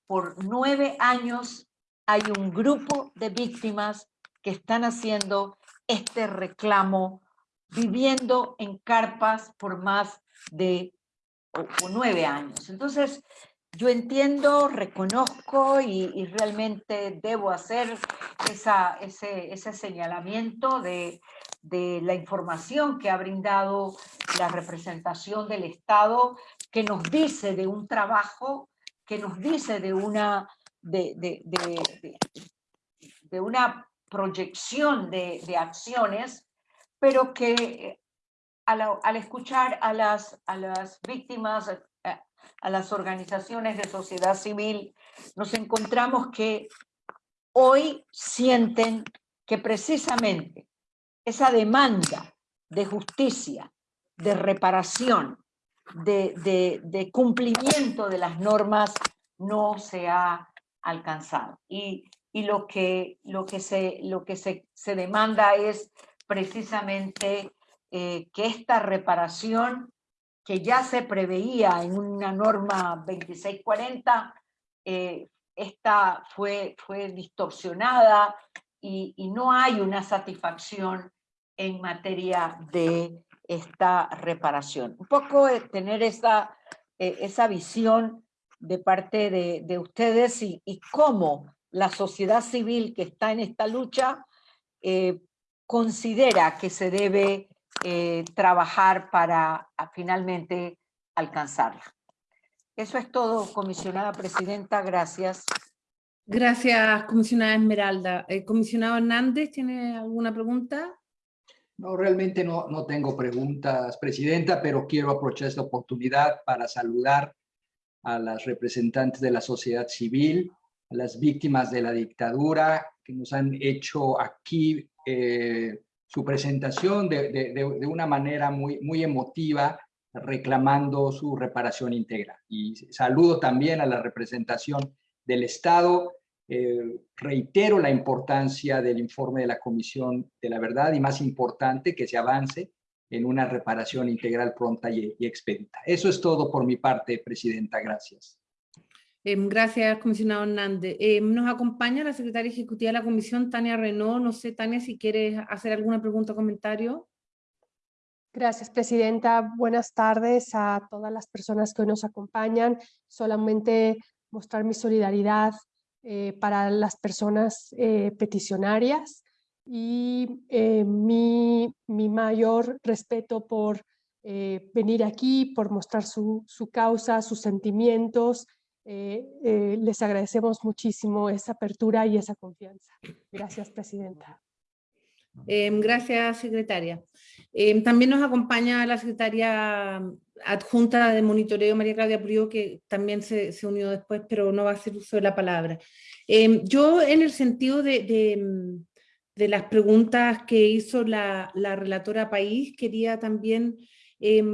por nueve años, hay un grupo de víctimas que están haciendo este reclamo, viviendo en carpas por más de nueve años. Entonces, yo entiendo, reconozco y, realmente debo hacer ese, señalamiento de, la información que ha brindado la representación del Estado, que nos dice de un trabajo, que nos dice de una, proyección de, acciones, pero que al, al, escuchar a las víctimas, a, las organizaciones de sociedad civil, nos encontramos que hoy sienten que precisamente esa demanda de justicia, de reparación, de, de, de, cumplimiento de las normas no se ha alcanzado. Y, y lo que, lo que, se, lo que se, se demanda es precisamente eh, que esta reparación que ya se preveía en una norma 2640, eh, esta fue, fue distorsionada y, no hay una satisfacción en materia de esta reparación. Un poco tener esa, eh, esa visión de parte de, ustedes y, cómo la sociedad civil que está en esta lucha eh, considera que se debe eh, trabajar para finalmente alcanzarla. Eso es todo, comisionada presidenta, gracias. Gracias, comisionada Esmeralda. ¿El comisionado Hernández tiene alguna pregunta? No, realmente no, no tengo preguntas, Presidenta, pero quiero aprovechar esta oportunidad para saludar a las representantes de la sociedad civil, a las víctimas de la dictadura que nos han hecho aquí eh, su presentación de, de, de, una manera muy, muy emotiva, reclamando su reparación integral. Y saludo también a la representación del Estado. Eh, reitero la importancia del informe de la Comisión de la Verdad y más importante que se avance en una reparación integral pronta y, expedita. Eso es todo por mi parte, Presidenta. Gracias. Em, gracias, comisionado Hernández. Em, nos acompaña la secretaria ejecutiva de la comisión, Tania Renault. No sé, Tania, si quieres hacer alguna pregunta o comentario. Gracias, Presidenta. Buenas tardes a todas las personas que hoy nos acompañan. Solamente mostrar mi solidaridad eh, para las personas eh, peticionarias y eh, mi, mi, mayor respeto por venir aquí, por mostrar su, su causa, sus sentimientos. Les agradecemos muchísimo esa apertura y esa confianza. Gracias, Presidenta. Em, gracias, secretaria. Em, también nos acompaña la secretaria adjunta de monitoreo, María Claudia Prio, que también se, se, unió después, pero no va a hacer uso de la palabra. Em, yo, en el sentido de, de, las preguntas que hizo la, la relatora País, quería también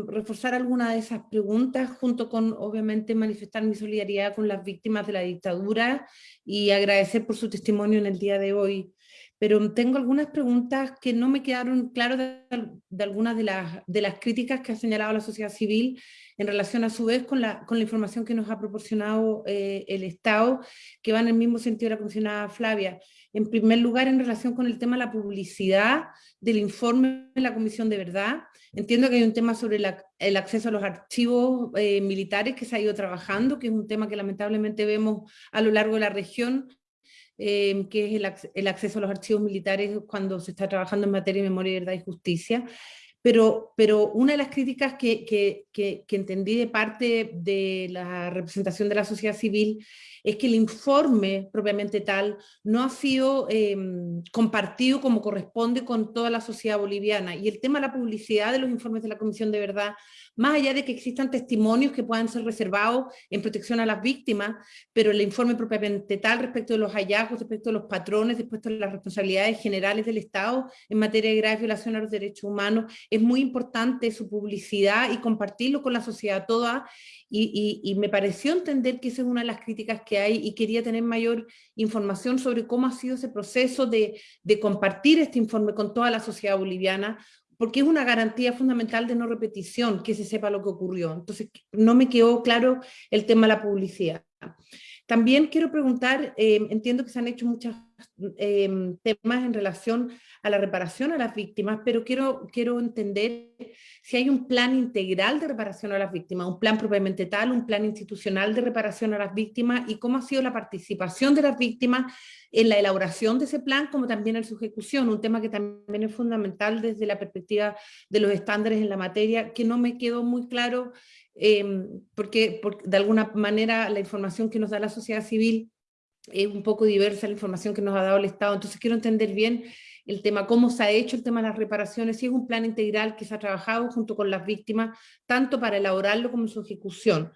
reforzar alguna de esas preguntas, junto con, obviamente, manifestar mi solidaridad con las víctimas de la dictadura y agradecer por su testimonio en el día de hoy pero tengo algunas preguntas que no me quedaron claras de, algunas de las, de las críticas que ha señalado la sociedad civil en relación a su vez con la, con la información que nos ha proporcionado eh, el Estado, que va en el mismo sentido de la comisionada Flavia. En primer lugar, en relación con el tema de la publicidad del informe de la Comisión de Verdad, entiendo que hay un tema sobre el acceso a los archivos eh, militares que se ha ido trabajando, que es un tema que lamentablemente vemos a lo largo de la región, Em, que es el, acceso a los archivos militares cuando se está trabajando en materia de memoria, verdad y justicia. Pero, pero una de las críticas que, que, entendí de parte de la representación de la sociedad civil es que el informe propiamente tal no ha sido em, compartido como corresponde con toda la sociedad boliviana. Y el tema de la publicidad de los informes de la Comisión de Verdad más allá de que existan testimonios que puedan ser reservados en protección a las víctimas, pero el informe propiamente tal respecto de los hallazgos, respecto de los patrones, respecto de las responsabilidades generales del Estado en materia de graves violaciones a los derechos humanos, es muy importante su publicidad y compartirlo con la sociedad toda, y, me pareció entender que esa es una de las críticas que hay y quería tener mayor información sobre cómo ha sido ese proceso de compartir este informe con toda la sociedad boliviana, porque es una garantía fundamental de no repetición, que se sepa lo que ocurrió. Entonces, no me quedó claro el tema de la publicidad. También quiero preguntar, eh, entiendo que se han hecho muchos eh, temas en relación a la reparación a las víctimas, pero quiero, quiero entender si hay un plan integral de reparación a las víctimas, un plan propiamente tal, un plan institucional de reparación a las víctimas y cómo ha sido la participación de las víctimas en la elaboración de ese plan, como también en su ejecución, un tema que también es fundamental desde la perspectiva de los estándares en la materia, que no me quedó muy claro Em, porque, de alguna manera la información que nos da la sociedad civil es un poco diversa la información que nos ha dado el Estado, entonces quiero entender bien el tema, cómo se ha hecho el tema de las reparaciones, si es un plan integral que se ha trabajado junto con las víctimas, tanto para elaborarlo como su ejecución.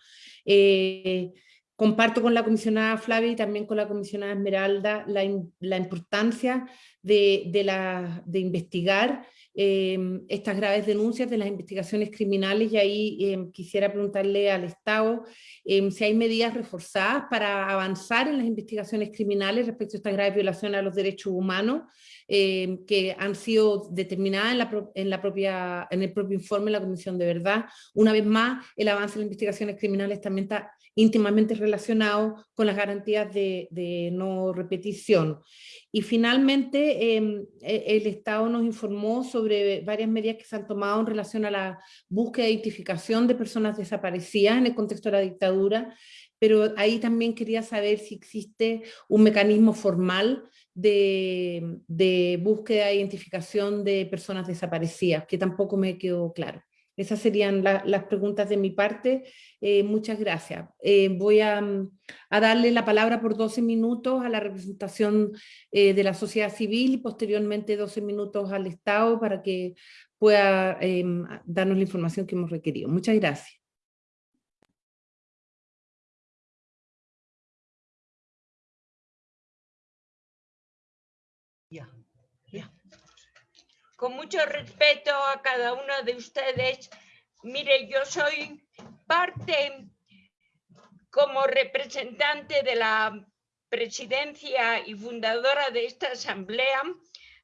Eh, comparto con la comisionada Flavia y también con la comisionada Esmeralda la, la importancia de, de, la, de investigar Em, estas graves denuncias de las investigaciones criminales y ahí em, quisiera preguntarle al Estado em, si hay medidas reforzadas para avanzar en las investigaciones criminales respecto a estas graves violaciones a los derechos humanos que han sido determinadas en, la propia, en el propio informe de la Comisión de Verdad. Una vez más, el avance en las investigaciones criminales también está íntimamente relacionado con las garantías de, no repetición. Y finalmente, em, e, el Estado nos informó sobre varias medidas que se han tomado en relación a la búsqueda e identificación de personas desaparecidas en el contexto de la dictadura, pero ahí también quería saber si existe un mecanismo formal de, de búsqueda e identificación de personas desaparecidas, que tampoco me quedó claro. Esas serían las preguntas de mi parte. Eh, muchas gracias. Eh, voy a, darle la palabra por 12 minutos a la representación eh, de la sociedad civil y posteriormente 12 minutos al Estado para que pueda em, darnos la información que hemos requerido. Muchas gracias. Con mucho respeto a cada uno de ustedes, mire, yo soy parte como representante de la presidencia y fundadora de esta asamblea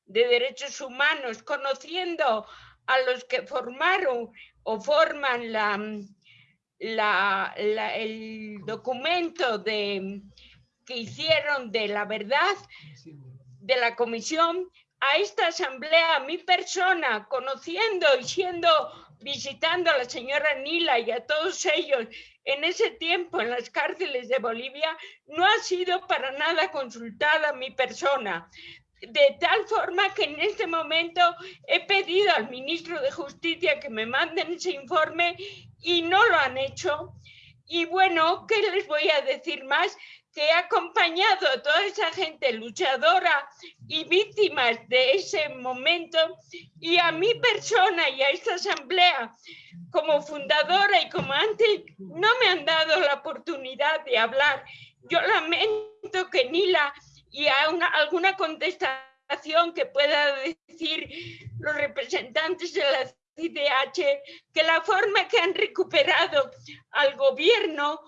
de derechos humanos, conociendo a los que formaron o forman la, el documento de, que hicieron de la verdad de la comisión, a esta asamblea, a mi persona, conociendo y siendo, visitando a la señora Nila y a todos ellos en ese tiempo en las cárceles de Bolivia, no ha sido para nada consultada mi persona. De tal forma que en este momento he pedido al ministro de Justicia que me manden ese informe y no lo han hecho. Y bueno, ¿qué les voy a decir más? Que he acompañado a toda esa gente luchadora y víctimas de ese momento y a mi persona y a esta asamblea como fundadora y como antes no me han dado la oportunidad de hablar. Yo lamento que Nila y a alguna contestación que pueda decir los representantes de la CIDH que la forma que han recuperado al gobierno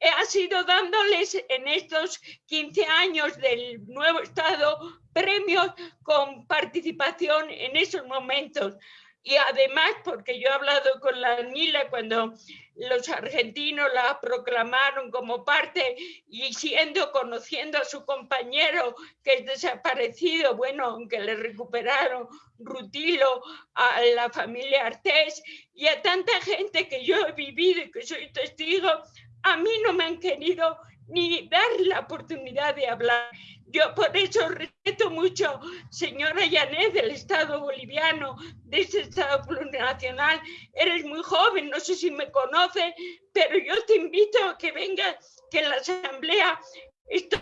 ha sido dándoles en estos 15 años del nuevo Estado premios con participación en esos momentos. Y además, porque yo he hablado con la Nila cuando los argentinos la proclamaron como parte y siendo, conociendo a su compañero que es desaparecido, bueno, aunque le recuperaron Rutilo, a la familia Artés y a tanta gente que yo he vivido y que soy testigo, a mí no me han querido ni dar la oportunidad de hablar. Yo por eso respeto mucho, señora Yanet, del Estado boliviano, de ese Estado plurinacional. Eres muy joven, no sé si me conoce, pero yo te invito a que vengas, que en la asamblea estoy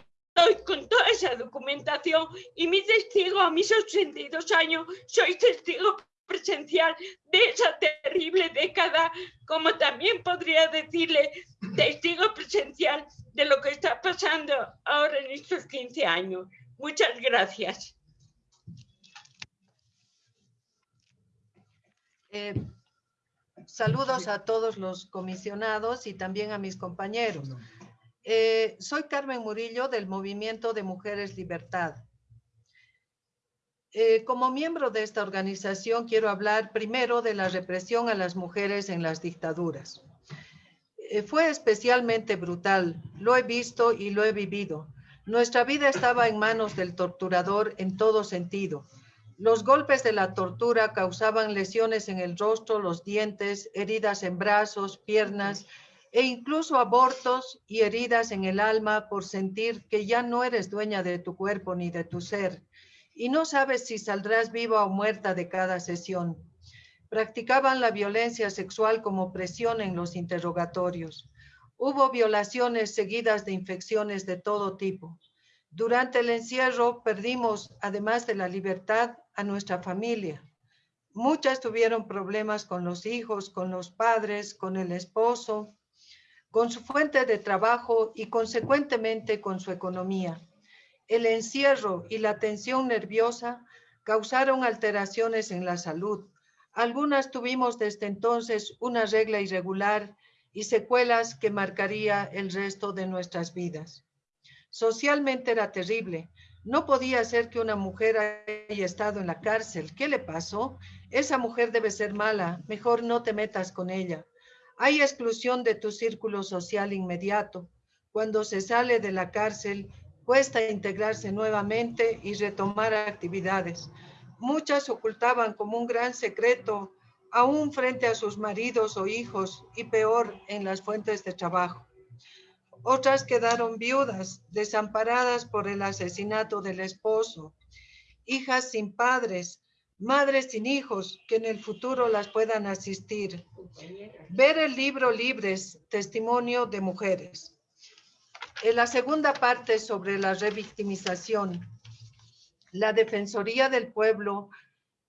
con toda esa documentación y mi testigo a mis 82 años, soy testigo presencial de esa terrible década, como también podría decirle testigo presencial de lo que está pasando ahora en estos 15 años. Muchas gracias. Eh, saludos a todos los comisionados y también a mis compañeros. Eh, soy Carmen Murillo del Movimiento de Mujeres Libertad. Eh, como miembro de esta organización quiero hablar primero de la represión a las mujeres en las dictaduras. Eh, fue especialmente brutal. Lo he visto y lo he vivido. Nuestra vida estaba en manos del torturador en todo sentido. Los golpes de la tortura causaban lesiones en el rostro, los dientes, heridas en brazos, piernas e incluso abortos y heridas en el alma por sentir que ya no eres dueña de tu cuerpo ni de tu ser y no sabes si saldrás viva o muerta de cada sesión. Practicaban la violencia sexual como presión en los interrogatorios. Hubo violaciones seguidas de infecciones de todo tipo. Durante el encierro perdimos, además de la libertad, a nuestra familia. Muchas tuvieron problemas con los hijos, con los padres, con el esposo, con su fuente de trabajo y consecuentemente con su economía. El encierro y la tensión nerviosa causaron alteraciones en la salud. Algunas tuvimos desde entonces una regla irregular y secuelas que marcaría el resto de nuestras vidas. Socialmente era terrible. No podía ser que una mujer haya estado en la cárcel. ¿Qué le pasó? Esa mujer debe ser mala. Mejor no te metas con ella. Hay exclusión de tu círculo social inmediato. Cuando se sale de la cárcel, cuesta integrarse nuevamente y retomar actividades. Muchas ocultaban como un gran secreto aún frente a sus maridos o hijos y peor en las fuentes de trabajo. Otras quedaron viudas, desamparadas por el asesinato del esposo, hijas sin padres, madres sin hijos que en el futuro las puedan asistir. Ver el libro Libres, Testimonio de Mujeres. En la segunda parte sobre la revictimización, la Defensoría del Pueblo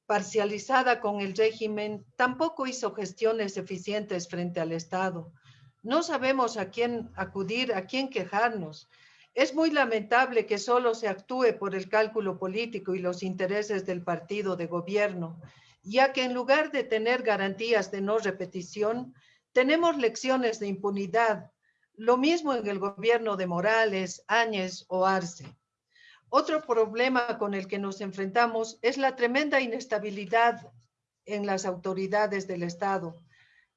parcializada con el régimen, tampoco hizo gestiones eficientes frente al Estado. No sabemos a quién acudir, a quién quejarnos. Es muy lamentable que solo se actúe por el cálculo político y los intereses del partido de gobierno, ya que en lugar de tener garantías de no repetición, tenemos lecciones de impunidad. Lo mismo en el gobierno de Morales, Áñez o Arce. Otro problema con el que nos enfrentamos es la tremenda inestabilidad en las autoridades del Estado.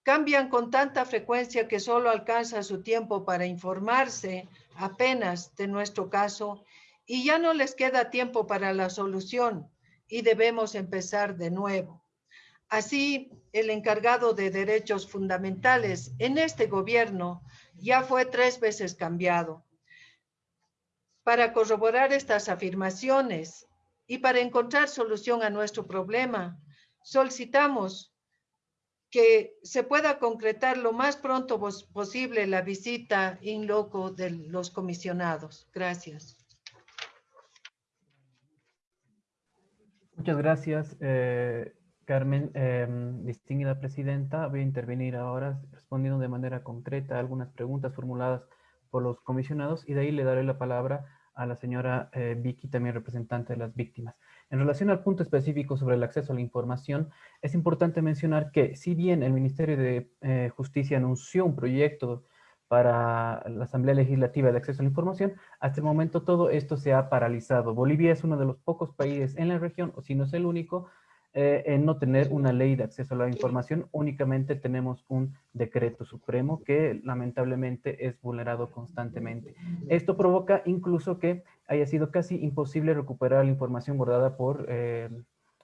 Cambian con tanta frecuencia que solo alcanza su tiempo para informarse apenas de nuestro caso y ya no les queda tiempo para la solución y debemos empezar de nuevo. Así, el encargado de derechos fundamentales en este gobierno ya fue tres veces cambiado para corroborar estas afirmaciones y para encontrar solución a nuestro problema, solicitamos que se pueda concretar lo más pronto posible la visita in loco de los comisionados. Gracias. Muchas gracias, eh, Carmen. Em, distinguida presidenta, voy a intervenir ahora respondiendo de manera concreta a algunas preguntas formuladas por los comisionados y de ahí le daré la palabra a la señora eh, Vicky, también representante de las víctimas. En relación al punto específico sobre el acceso a la información, es importante mencionar que si bien el Ministerio de eh, Justicia anunció un proyecto para la Asamblea Legislativa de Acceso a la Información, hasta el momento todo esto se ha paralizado. Bolivia es uno de los pocos países en la región, o si no es el único, eh, en no tener una ley de acceso a la información, únicamente tenemos un decreto supremo que lamentablemente es vulnerado constantemente. Esto provoca incluso que haya sido casi imposible recuperar la información guardada por eh,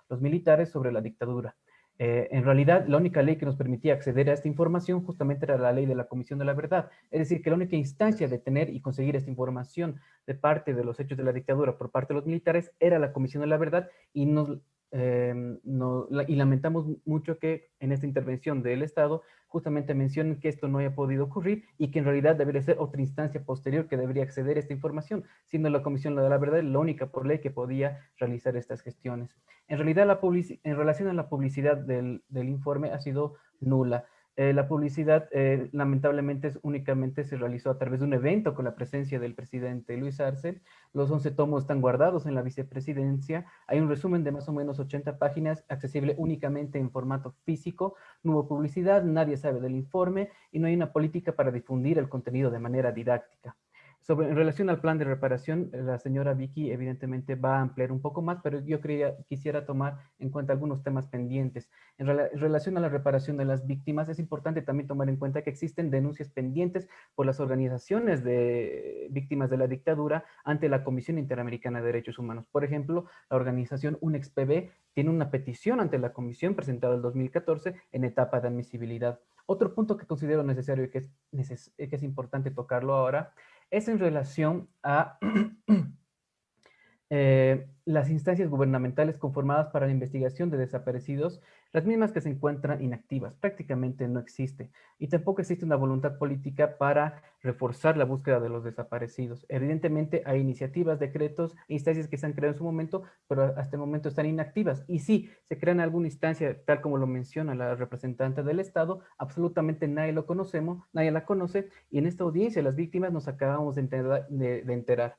los militares sobre la dictadura. Eh, en realidad, la única ley que nos permitía acceder a esta información justamente era la ley de la Comisión de la Verdad. Es decir, que la única instancia de tener y conseguir esta información de parte de los hechos de la dictadura por parte de los militares era la Comisión de la Verdad y nos Em, no, y lamentamos mucho que en esta intervención del Estado justamente mencionen que esto no haya podido ocurrir y que en realidad debería ser otra instancia posterior que debería acceder a esta información, siendo la Comisión de la Verdad la única por ley que podía realizar estas gestiones. En realidad, la en relación a la publicidad del, del informe ha sido nula. Eh, la publicidad eh, lamentablemente únicamente se realizó a través de un evento con la presencia del presidente Luis Arce. Los 11 tomos están guardados en la vicepresidencia. Hay un resumen de más o menos 80 páginas accesible únicamente en formato físico. No hubo publicidad, nadie sabe del informe y no hay una política para difundir el contenido de manera didáctica. Sobre, en relación al plan de reparación, la señora Vicky evidentemente va a ampliar un poco más, pero yo quería, quisiera tomar en cuenta algunos temas pendientes. En, relación a la reparación de las víctimas, es importante también tomar en cuenta que existen denuncias pendientes por las organizaciones de víctimas de la dictadura ante la Comisión Interamericana de Derechos Humanos. Por ejemplo, la organización UNEXPB tiene una petición ante la Comisión presentada en 2014 en etapa de admisibilidad. Otro punto que considero necesario y que es importante tocarlo ahora es en relación a eh, las instancias gubernamentales conformadas para la investigación de desaparecidos, las mismas que se encuentran inactivas, prácticamente no existe. Y tampoco existe una voluntad política para reforzar la búsqueda de los desaparecidos. Evidentemente hay iniciativas, decretos, instancias que se han creado en su momento, pero hasta el momento están inactivas. Y sí, se crean alguna instancia, tal como lo menciona la representante del Estado, absolutamente nadie lo conocemos, nadie la conoce, y en esta audiencia las víctimas nos acabamos de enterar.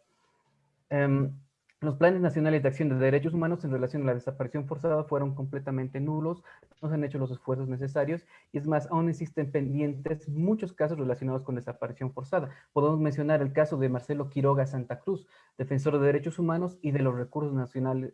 Um, los planes nacionales de acción de derechos humanos en relación a la desaparición forzada fueron completamente nulos, no se han hecho los esfuerzos necesarios y es más, aún existen pendientes muchos casos relacionados con desaparición forzada. Podemos mencionar el caso de Marcelo Quiroga Santa Cruz, defensor de derechos humanos y de los recursos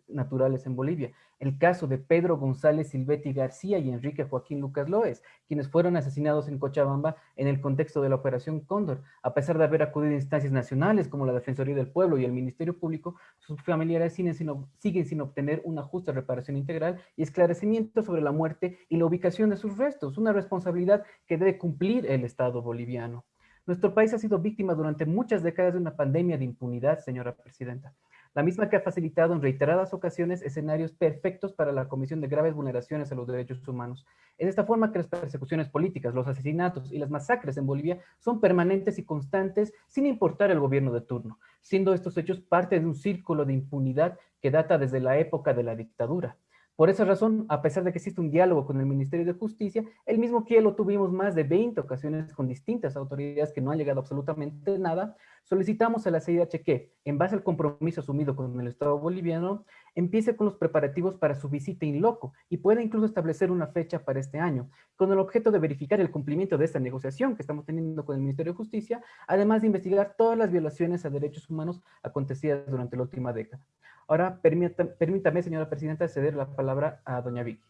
naturales en Bolivia. El caso de Pedro González Silvetti García y Enrique Joaquín Lucas Loes, quienes fueron asesinados en Cochabamba en el contexto de la Operación Cóndor. A pesar de haber acudido a instancias nacionales como la Defensoría del Pueblo y el Ministerio Público, sus familiares siguen sin, siguen sin obtener una justa reparación integral y esclarecimiento sobre la muerte y la ubicación de sus restos, una responsabilidad que debe cumplir el Estado boliviano. Nuestro país ha sido víctima durante muchas décadas de una pandemia de impunidad, señora presidenta la misma que ha facilitado en reiteradas ocasiones escenarios perfectos para la comisión de graves vulneraciones a los derechos humanos. Es de esta forma que las persecuciones políticas, los asesinatos y las masacres en Bolivia son permanentes y constantes sin importar el gobierno de turno, siendo estos hechos parte de un círculo de impunidad que data desde la época de la dictadura. Por esa razón, a pesar de que existe un diálogo con el Ministerio de Justicia, el mismo que lo tuvimos más de 20 ocasiones con distintas autoridades que no han llegado absolutamente nada, solicitamos a la CIDH que, en base al compromiso asumido con el Estado boliviano, empiece con los preparativos para su visita in loco y pueda incluso establecer una fecha para este año, con el objeto de verificar el cumplimiento de esta negociación que estamos teniendo con el Ministerio de Justicia, además de investigar todas las violaciones a derechos humanos acontecidas durante la última década. Ahora, permítame, permítame, señora presidenta, ceder la palabra a doña Vicky.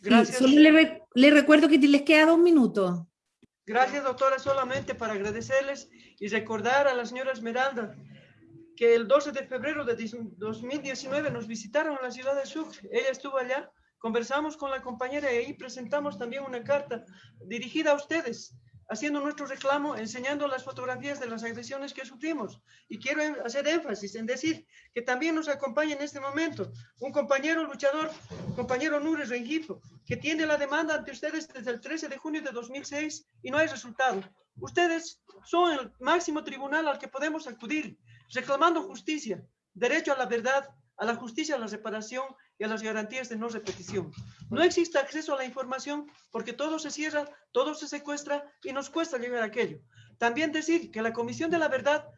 Gracias. solo le, le, recuerdo que les queda dos minutos. Gracias, doctora, solamente para agradecerles y recordar a la señora Esmeralda que el 12 de febrero de 2019 nos visitaron en la ciudad de Sucre. Ella estuvo allá, conversamos con la compañera y ahí presentamos también una carta dirigida a ustedes haciendo nuestro reclamo, enseñando las fotografías de las agresiones que sufrimos. Y quiero hacer énfasis en decir que también nos acompaña en este momento un compañero luchador, compañero Nures Rengifo, que tiene la demanda ante ustedes desde el 13 de junio de 2006 y no hay resultado. Ustedes son el máximo tribunal al que podemos acudir, reclamando justicia, derecho a la verdad, a la justicia, a la reparación y a las garantías de no repetición. No existe acceso a la información porque todo se cierra, todo se secuestra y nos cuesta llegar a aquello. También decir que la Comisión de la Verdad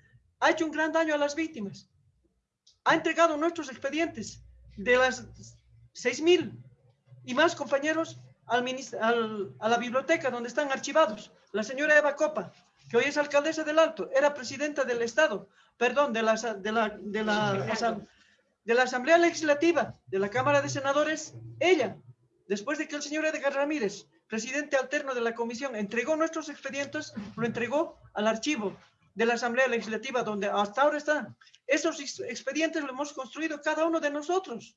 ha hecho un gran daño a las víctimas. Ha entregado nuestros expedientes de las 6.000 y más compañeros al, a la biblioteca donde están archivados. La señora Eva Copa, que hoy es alcaldesa del Alto, era presidenta del Estado, perdón, de la, de la, de la, de la Asamblea Legislativa de la Cámara de Senadores, ella, después de que el señor Edgar Ramírez, presidente alterno de la comisión, entregó nuestros expedientes, lo entregó al archivo de la Asamblea Legislativa, donde hasta ahora están. Esos expedientes los hemos construido cada uno de nosotros,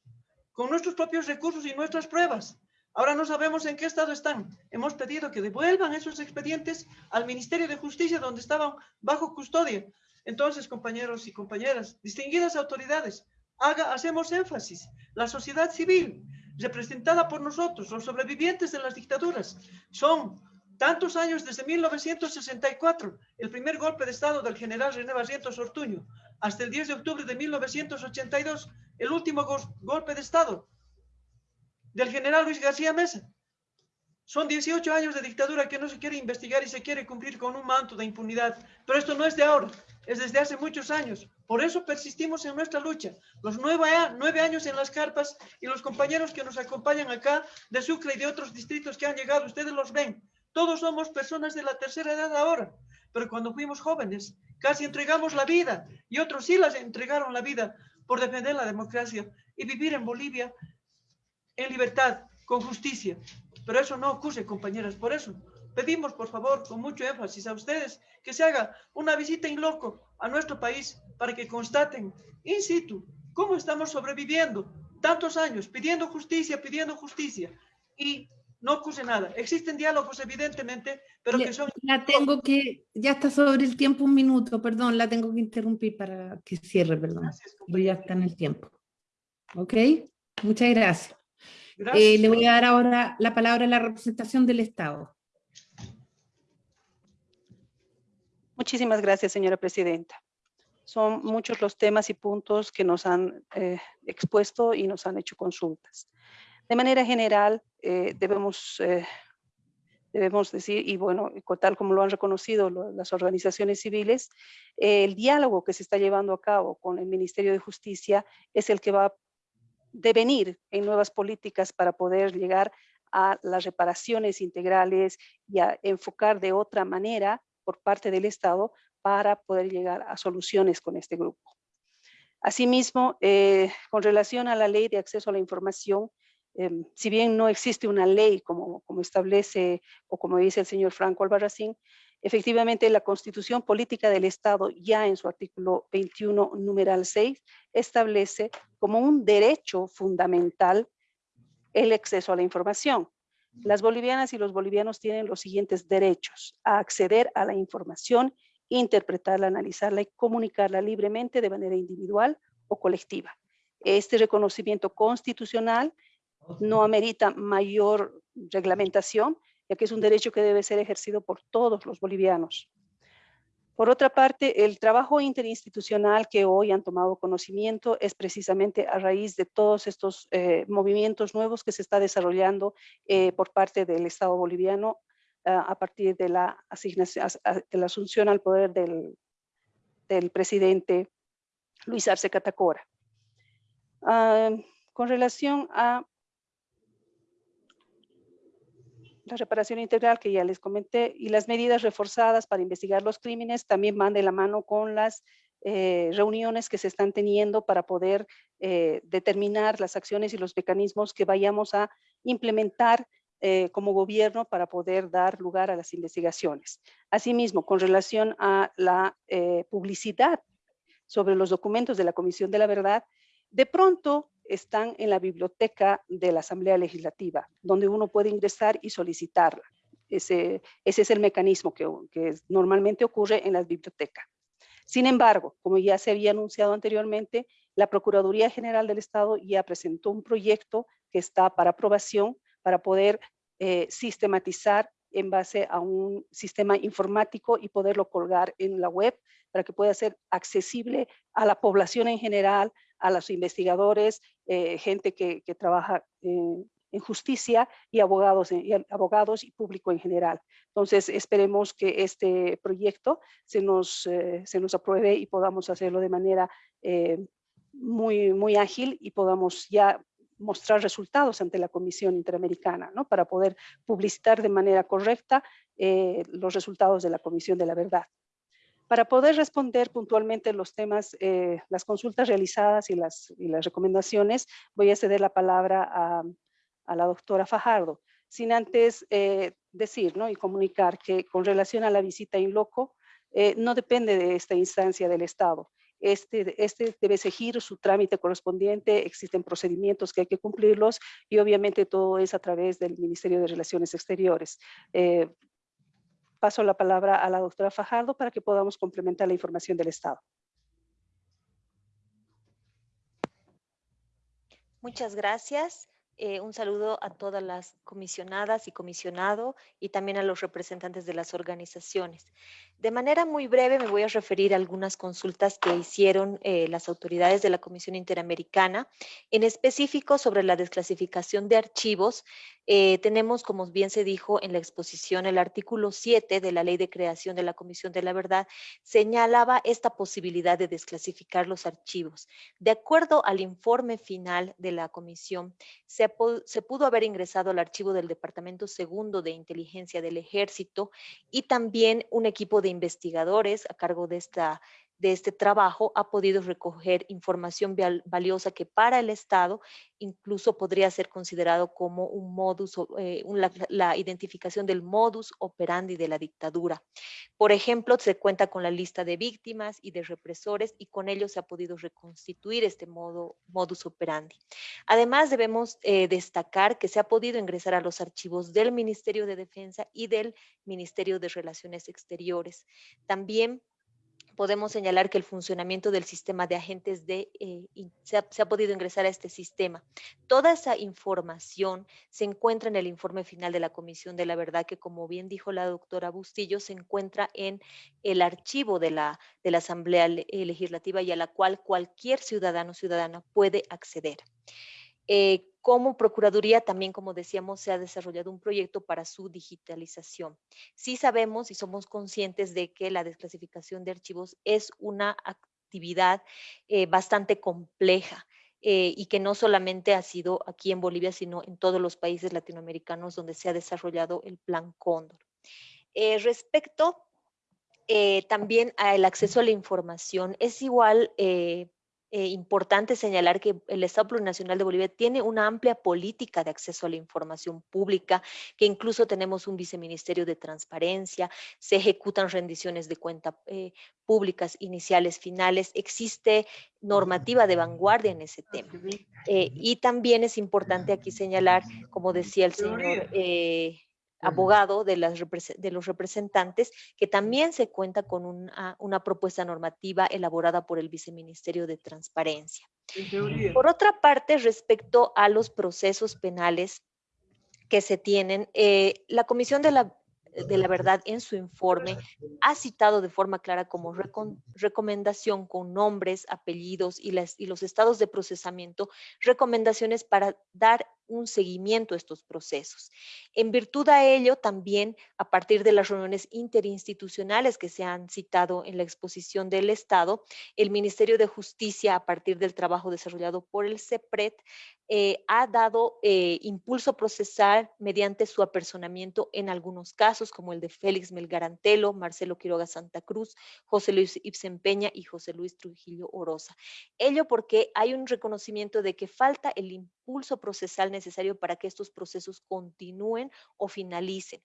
con nuestros propios recursos y nuestras pruebas. Ahora no sabemos en qué estado están. Hemos pedido que devuelvan esos expedientes al Ministerio de Justicia, donde estaban bajo custodia. Entonces, compañeros y compañeras, distinguidas autoridades, haga, hacemos énfasis. La sociedad civil, representada por nosotros, los sobrevivientes de las dictaduras, son tantos años desde 1964, el primer golpe de Estado del general René Barrientos Ortuño, hasta el 10 de octubre de 1982, el último golpe de Estado del general Luis García Mesa. Son 18 años de dictadura que no se quiere investigar y se quiere cumplir con un manto de impunidad. Pero esto no es de ahora, es desde hace muchos años. Por eso persistimos en nuestra lucha. Los nueve, años en las carpas y los compañeros que nos acompañan acá de Sucre y de otros distritos que han llegado, ustedes los ven. Todos somos personas de la tercera edad ahora. Pero cuando fuimos jóvenes casi entregamos la vida y otros sí las entregaron la vida por defender la democracia y vivir en Bolivia en libertad, con justicia. Pero eso no ocurre, compañeras. Por eso pedimos, por favor, con mucho énfasis a ustedes que se haga una visita in loco a nuestro país para que constaten in situ cómo estamos sobreviviendo tantos años pidiendo justicia, pidiendo justicia y no ocurre nada. Existen diálogos, evidentemente, pero que son... La tengo que, ya está sobre el tiempo un minuto, perdón, la tengo que interrumpir para que cierre, perdón. Gracias, ya está en el tiempo. ¿Ok? Muchas gracias. Eh, le voy a dar ahora la palabra a la representación del Estado. Muchísimas gracias, señora presidenta. Son muchos los temas y puntos que nos han eh, expuesto y nos han hecho consultas. De manera general, eh, debemos, debemos decir, y bueno, tal como lo han reconocido las organizaciones civiles, el diálogo que se está llevando a cabo con el Ministerio de Justicia es el que va devenir en nuevas políticas para poder llegar a las reparaciones integrales y a enfocar de otra manera por parte del Estado para poder llegar a soluciones con este grupo. Asimismo, eh, con relación a la ley de acceso a la información, em, si bien no existe una ley como, como establece o como dice el señor Franco Albarracín, Efectivamente, la Constitución Política del Estado, ya en su artículo 21, numeral 6, establece como un derecho fundamental el acceso a la información. Las bolivianas y los bolivianos tienen los siguientes derechos, a acceder a la información, interpretarla, analizarla y comunicarla libremente de manera individual o colectiva. Este reconocimiento constitucional no amerita mayor reglamentación, ya que es un derecho que debe ser ejercido por todos los bolivianos. Por otra parte, el trabajo interinstitucional que hoy han tomado conocimiento es precisamente a raíz de todos estos eh, movimientos nuevos que se está desarrollando eh, por parte del Estado boliviano ah, a partir de la, asignación, de la asunción al poder del, presidente Luis Arce Catacora. Ah, con relación a la reparación integral que ya les comenté y las medidas reforzadas para investigar los crímenes también van de la mano con las eh, reuniones que se están teniendo para poder eh, determinar las acciones y los mecanismos que vayamos a implementar eh, como gobierno para poder dar lugar a las investigaciones. Asimismo, con relación a la publicidad sobre los documentos de la Comisión de la Verdad, de pronto están en la biblioteca de la Asamblea Legislativa, donde uno puede ingresar y solicitarla. Ese, ese es el mecanismo que, que normalmente ocurre en las bibliotecas. Sin embargo, como ya se había anunciado anteriormente, la Procuraduría General del Estado ya presentó un proyecto que está para aprobación para poder eh, sistematizar en base a un sistema informático y poderlo colgar en la web para que pueda ser accesible a la población en general, a los investigadores, eh, gente que, trabaja en justicia y abogados, y abogados y público en general. Entonces, esperemos que este proyecto se nos, eh, se nos apruebe y podamos hacerlo de manera eh, muy, muy ágil y podamos ya mostrar resultados ante la Comisión Interamericana, ¿no? Para poder publicitar de manera correcta los resultados de la Comisión de la Verdad. Para poder responder puntualmente los temas, eh, las consultas realizadas y las, recomendaciones, voy a ceder la palabra a, la doctora Fajardo, sin antes eh, decir ¿no? y comunicar que con relación a la visita in loco, eh, no depende de esta instancia del Estado. Este, este debe seguir su trámite correspondiente, existen procedimientos que hay que cumplirlos y obviamente todo es a través del Ministerio de Relaciones Exteriores paso la palabra a la doctora Fajardo para que podamos complementar la información del Estado. Muchas gracias. Eh, un saludo a todas las comisionadas y comisionado y también a los representantes de las organizaciones. De manera muy breve me voy a referir a algunas consultas que hicieron eh, las autoridades de la Comisión Interamericana, en específico sobre la desclasificación de archivos Eh, tenemos, como bien se dijo en la exposición, el artículo 7 de la Ley de Creación de la Comisión de la Verdad señalaba esta posibilidad de desclasificar los archivos. De acuerdo al informe final de la comisión, se, se pudo haber ingresado al archivo del Departamento Segundo de Inteligencia del Ejército y también un equipo de investigadores a cargo de esta de este trabajo ha podido recoger información valiosa que para el Estado incluso podría ser considerado como un modus, eh, la, identificación del modus operandi de la dictadura. Por ejemplo, se cuenta con la lista de víctimas y de represores y con ello se ha podido reconstituir este modo, modus operandi. Además, debemos eh, destacar que se ha podido ingresar a los archivos del Ministerio de Defensa y del Ministerio de Relaciones Exteriores. También podemos señalar que el funcionamiento del sistema de agentes de, eh, se, ha, podido ingresar a este sistema. Toda esa información se encuentra en el informe final de la Comisión de la Verdad, que como bien dijo la doctora Bustillo, se encuentra en el archivo de la, de la Asamblea Legislativa y a la cual cualquier ciudadano o ciudadana puede acceder. Eh, como Procuraduría también, como decíamos, se ha desarrollado un proyecto para su digitalización. Sí sabemos y somos conscientes de que la desclasificación de archivos es una actividad eh, bastante compleja. Eh, y que no solamente ha sido aquí en Bolivia, sino en todos los países latinoamericanos donde se ha desarrollado el Plan Cóndor. respecto también al acceso a la información, es igual eh, importante señalar que el Estado Plurinacional de Bolivia tiene una amplia política de acceso a la información pública, que incluso tenemos un viceministerio de transparencia, se ejecutan rendiciones de cuentas eh, públicas iniciales, finales, existe normativa de vanguardia en ese tema. Eh, y también es importante aquí señalar, como decía el señor abogado de, las, de, los representantes, que también se cuenta con una, una, propuesta normativa elaborada por el Viceministerio de Transparencia. Por otra parte, respecto a los procesos penales que se tienen, eh, la Comisión de la de la verdad en su informe ha citado de forma clara como recomendación con nombres, apellidos y, las, y los estados de procesamiento, recomendaciones para dar un seguimiento a estos procesos. En virtud a ello, también a partir de las reuniones interinstitucionales que se han citado en la exposición del Estado, el Ministerio de Justicia, a partir del trabajo desarrollado por el CEPRED, eh, ha dado eh, impulso procesal mediante su apersonamiento en algunos casos, como el de Félix Melgarantelo, Marcelo Quiroga Santa Cruz, José Luis Ibsen Peña y José Luis Trujillo Oroza. Ello porque hay un reconocimiento de que falta el impulso procesal necesario para que estos procesos continúen o finalicen.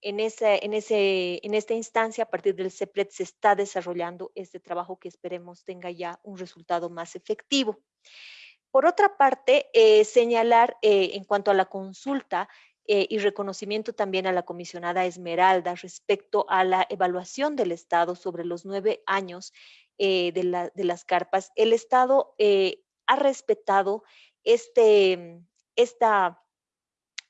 En, ese, en, ese, en esta instancia, a partir del CEPRED, se está desarrollando este trabajo que esperemos tenga ya un resultado más efectivo. Por otra parte, eh, señalar eh, en cuanto a la consulta eh, y reconocimiento también a la comisionada Esmeralda respecto a la evaluación del Estado sobre los nueve años de, de, las carpas, el Estado ha respetado este, esta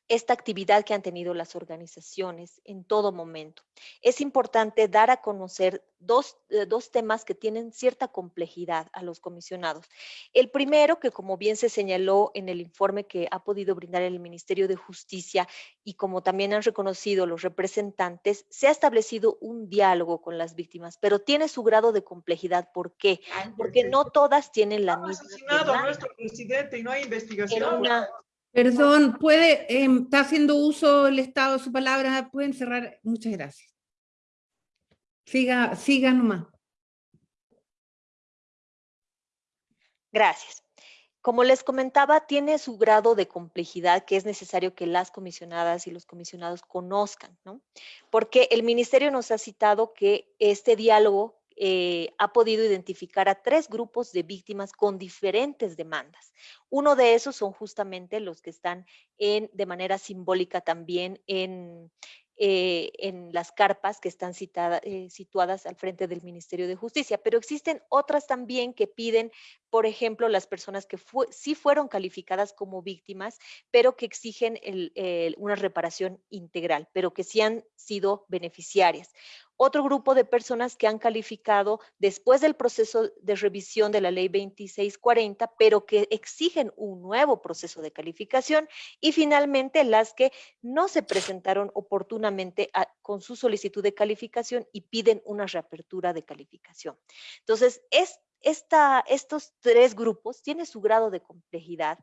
esta actividad que han tenido las organizaciones en todo momento. Es importante dar a conocer dos, eh, dos, temas que tienen cierta complejidad a los comisionados. El primero, que como bien se señaló en el informe que ha podido brindar el Ministerio de Justicia y como también han reconocido los representantes, se ha establecido un diálogo con las víctimas, pero tiene su grado de complejidad. ¿Por qué? Porque no todas tienen la misma... asesinado a nuestro presidente y no hay investigación. Perdón, puede, em, está haciendo uso el Estado de su palabra, pueden cerrar. Muchas gracias. Siga, siga nomás. Gracias. Como les comentaba, tiene su grado de complejidad que es necesario que las comisionadas y los comisionados conozcan, ¿no? Porque el ministerio nos ha citado que este diálogo eh, ha podido identificar a tres grupos de víctimas con diferentes demandas. Uno de esos son justamente los que están de manera simbólica también en, eh, las carpas que están eh, situadas al frente del Ministerio de Justicia, pero existen otras también que piden, por ejemplo, las personas que sí fueron calificadas como víctimas, pero que exigen una reparación integral, pero que sí han sido beneficiarias. Otro grupo de personas que han calificado después del proceso de revisión de la ley 2640, pero que exigen un nuevo proceso de calificación. Y finalmente las que no se presentaron oportunamente con su solicitud de calificación y piden una reapertura de calificación. Entonces, estos tres grupos tienen su grado de complejidad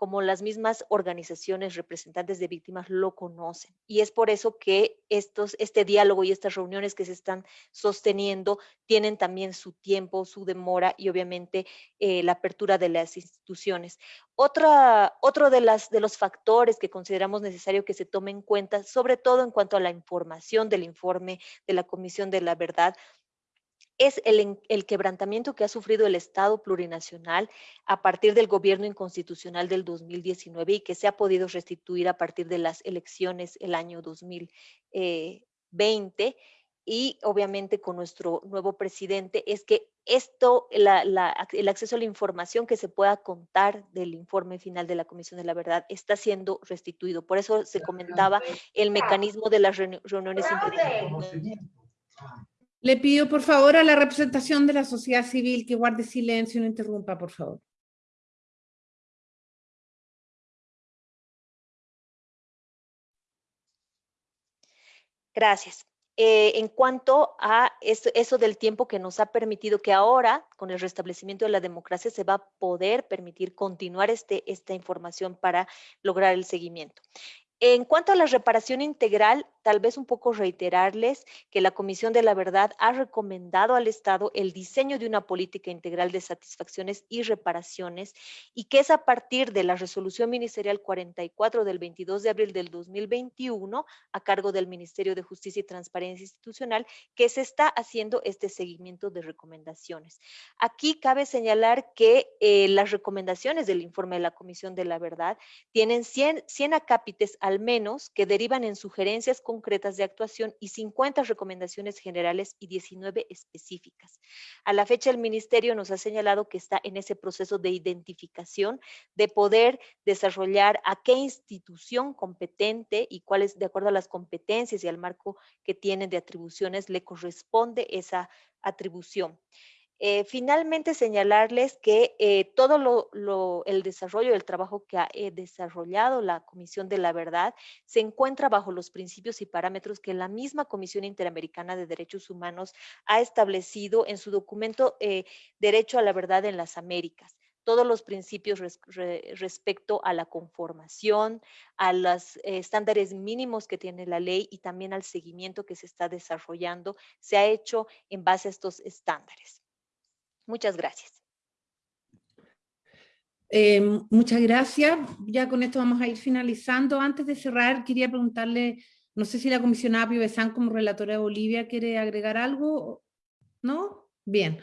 como las mismas organizaciones representantes de víctimas lo conocen. Y es por eso que estos, este diálogo y estas reuniones que se están sosteniendo tienen también su tiempo, su demora y obviamente eh, la apertura de las instituciones. Otra, otro de, las, de los factores que consideramos necesario que se tome en cuenta, sobre todo en cuanto a la información del informe de la Comisión de la Verdad, es el, quebrantamiento que ha sufrido el Estado plurinacional a partir del gobierno inconstitucional del 2019 y que se ha podido restituir a partir de las elecciones el año 2020 y obviamente con nuestro nuevo presidente, es que esto, el acceso a la información que se pueda contar del informe final de la Comisión de la Verdad está siendo restituido. Por eso se comentaba el mecanismo de las reuniones le pido por favor a la representación de la sociedad civil que guarde silencio y no interrumpa, por favor. Gracias. Eh, en cuanto a eso, del tiempo que nos ha permitido que ahora, con el restablecimiento de la democracia, se va a poder permitir continuar este, esta información para lograr el seguimiento. En cuanto a la reparación integral, tal vez un poco reiterarles que la Comisión de la Verdad ha recomendado al Estado el diseño de una política integral de satisfacciones y reparaciones y que es a partir de la resolución ministerial 44 del 22 de abril del 2021 a cargo del Ministerio de Justicia y Transparencia Institucional que se está haciendo este seguimiento de recomendaciones. Aquí cabe señalar que eh, las recomendaciones del informe de la Comisión de la Verdad tienen 100, 100 acápites al menos que derivan en sugerencias concretas de actuación y 50 recomendaciones generales y 19 específicas. A la fecha, el Ministerio nos ha señalado que está en ese proceso de identificación, de poder desarrollar a qué institución competente y cuáles, de acuerdo a las competencias y al marco que tienen de atribuciones, le corresponde esa atribución. Eh, finalmente, señalarles que eh, todo lo, el desarrollo del trabajo que ha eh, desarrollado la Comisión de la Verdad se encuentra bajo los principios y parámetros que la misma Comisión Interamericana de Derechos Humanos ha establecido en su documento Derecho a la Verdad en las Américas todos los principios respecto a la conformación, a los estándares mínimos que tiene la ley y también al seguimiento que se está desarrollando, se ha hecho en base a estos estándares. Muchas gracias. Eh, muchas gracias. Ya con esto vamos a ir finalizando. Antes de cerrar, quería preguntarle, no sé si la comisionada Piovesan como relatora de Bolivia quiere agregar algo, ¿no? Bien.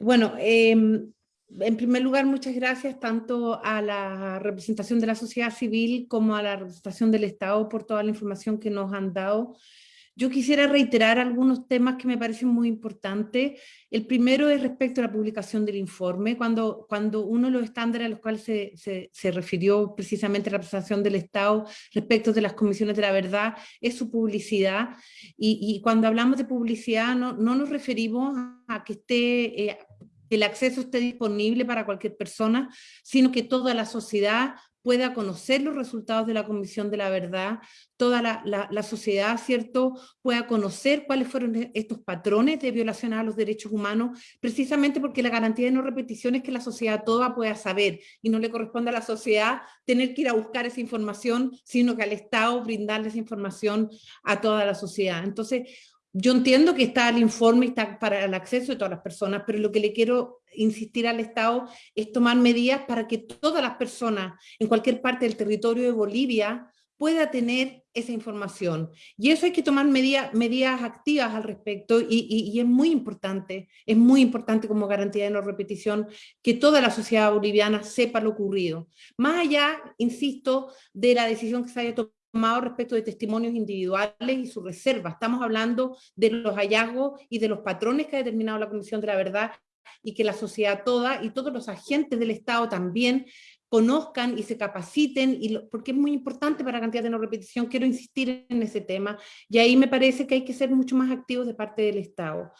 Bueno, em, en primer lugar, muchas gracias tanto a la representación de la sociedad civil como a la representación del Estado por toda la información que nos han dado. Yo quisiera reiterar algunos temas que me parecen muy importantes. El primero es respecto a la publicación del informe, cuando, cuando uno de los estándares a los cuales se, se, refirió precisamente la representación del Estado respecto de las comisiones de la verdad es su publicidad. Y, y cuando hablamos de publicidad no, no nos referimos a que esté... Eh, que el acceso esté disponible para cualquier persona, sino que toda la sociedad pueda conocer los resultados de la Comisión de la Verdad, toda la, sociedad, ¿cierto?, pueda conocer cuáles fueron e, estos patrones de violación a los derechos humanos, precisamente porque la garantía de no repetición es que la sociedad toda pueda saber, y no le corresponde a la sociedad tener que ir a buscar esa información, sino que al Estado brindarle esa información a toda la sociedad. Entonces, yo entiendo que está el informe, está para el acceso de todas las personas, pero lo que le quiero insistir al Estado es tomar medidas para que todas las personas en cualquier parte del territorio de Bolivia pueda tener esa información. Y eso hay que tomar medidas, activas al respecto y, y, es muy importante, es muy importante como garantía de no repetición que toda la sociedad boliviana sepa lo ocurrido. Más allá, insisto, de la decisión que se haya tomado respecto de testimonios individuales y su reserva. Estamos hablando de los hallazgos y de los patrones que ha determinado la Comisión de la Verdad y que la sociedad toda y todos los agentes del Estado también conozcan y se capaciten, y porque es muy importante para cantidad de no repetición, quiero insistir en ese tema, y ahí me parece que hay que ser mucho más activos de parte del Estado.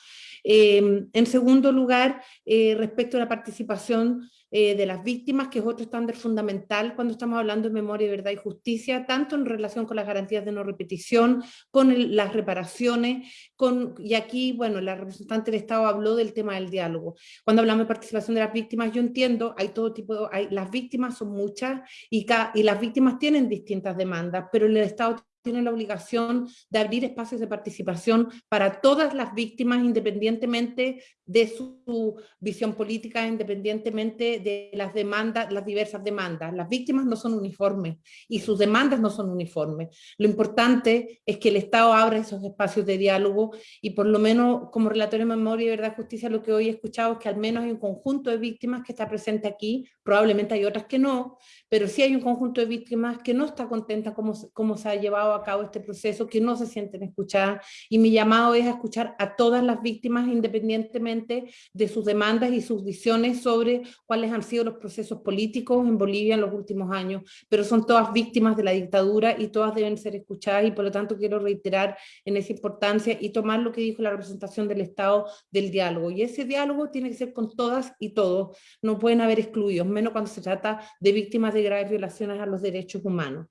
Em, en segundo lugar, eh, respecto a la participación eh, de las víctimas, que es otro estándar fundamental cuando estamos hablando de memoria, verdad y justicia, tanto en relación con las garantías de no repetición, con las reparaciones, con, y aquí, bueno, la representante del Estado habló del tema del diálogo. Cuando hablamos de participación de las víctimas, yo entiendo, hay todo tipo, hay, las víctimas son muchas y, y las víctimas tienen distintas demandas, pero el Estado tiene la obligación de abrir espacios de participación para todas las víctimas, independientemente de su visión política, independientemente de las demandas, las diversas demandas. Las víctimas no son uniformes y sus demandas no son uniformes. Lo importante es que el Estado abra esos espacios de diálogo y por lo menos como relator de memoria y verdad y justicia lo que hoy he escuchado es que al menos hay un conjunto de víctimas que está presente aquí, probablemente hay otras que no, pero sí hay un conjunto de víctimas que no está contenta como, como se ha llevado a cabo este proceso, que no se sienten escuchadas, y mi llamado es a escuchar a todas las víctimas independientemente de sus demandas y sus visiones sobre cuáles han sido los procesos políticos en Bolivia en los últimos años, pero son todas víctimas de la dictadura y todas deben ser escuchadas. Y por lo tanto quiero reiterar en esa importancia y tomar lo que dijo la representación del Estado del diálogo, y ese diálogo tiene que ser con todas y todos, no pueden haber excluidos, menos cuando se trata de víctimas de graves violaciones a los derechos humanos.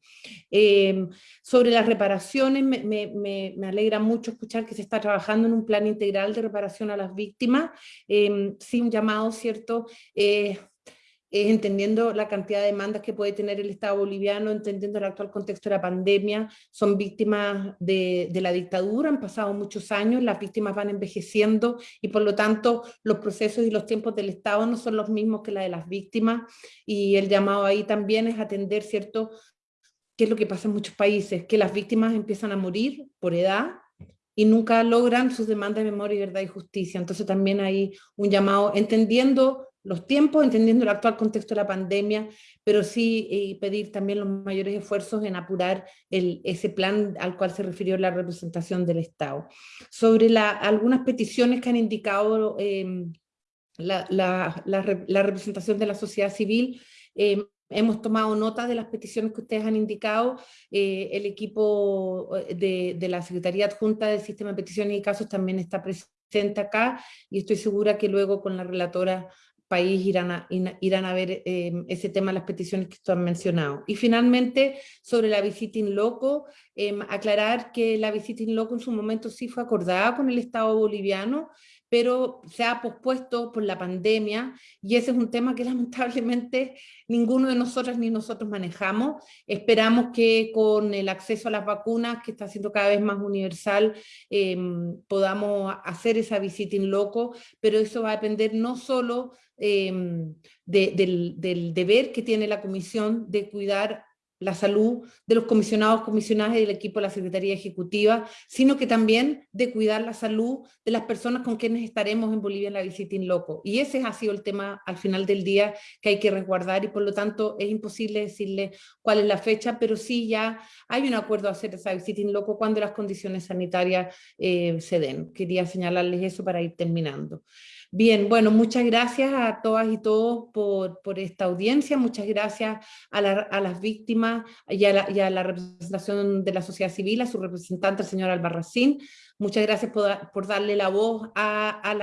Eh, sobre las reparaciones, me, me, me, alegra mucho escuchar que se está trabajando en un plan integral de reparación a las víctimas, eh, sí un llamado, ¿cierto?, eh, es entendiendo la cantidad de demandas que puede tener el Estado boliviano, entendiendo el actual contexto de la pandemia, son víctimas de, de, la dictadura, han pasado muchos años, las víctimas van envejeciendo y por lo tanto los procesos y los tiempos del Estado no son los mismos que la de las víctimas y el llamado ahí también es atender, ¿cierto?, qué es lo que pasa en muchos países, que las víctimas empiezan a morir por edad y nunca logran sus demandas de memoria, verdad y justicia. Entonces también hay un llamado, entendiendo los tiempos, entendiendo el actual contexto de la pandemia, pero sí eh, pedir también los mayores esfuerzos en apurar ese plan al cual se refirió la representación del Estado. Sobre algunas peticiones que han indicado eh, la, representación de la sociedad civil, eh, Hemos tomado nota de las peticiones que ustedes han indicado. Eh, el equipo eh, de, la Secretaría Adjunta del Sistema de Peticiones y Casos también está presente acá y estoy segura que luego con la relatora país irán a, irán a ver eh, ese tema, las peticiones que ustedes han mencionado. Y finalmente, sobre la visita in loco, eh, aclarar que la visita in loco en su momento sí fue acordada con el Estado boliviano, pero se ha pospuesto por la pandemia y ese es un tema que lamentablemente ninguno de nosotros ni nosotros manejamos. Esperamos que con el acceso a las vacunas, que está siendo cada vez más universal, eh, podamos hacer esa visita in loco, pero eso va a depender no solo eh, de, del, del deber que tiene la comisión de cuidar la salud de los comisionados, comisionadas y del equipo de la Secretaría Ejecutiva, sino que también de cuidar la salud de las personas con quienes estaremos en Bolivia en la visita in loco. Y ese ha sido el tema al final del día que hay que resguardar y por lo tanto es imposible decirle cuál es la fecha, pero sí ya hay un acuerdo a hacer esa visita in loco cuando las condiciones sanitarias eh, se den. Quería señalarles eso para ir terminando. Bien, bueno, muchas gracias a todas y todos por, por esta audiencia, muchas gracias a, la, a las víctimas y a, la, y a, la, representación de la sociedad civil, a su representante, el señor Albarracín, Muchas gracias por, darle la voz a,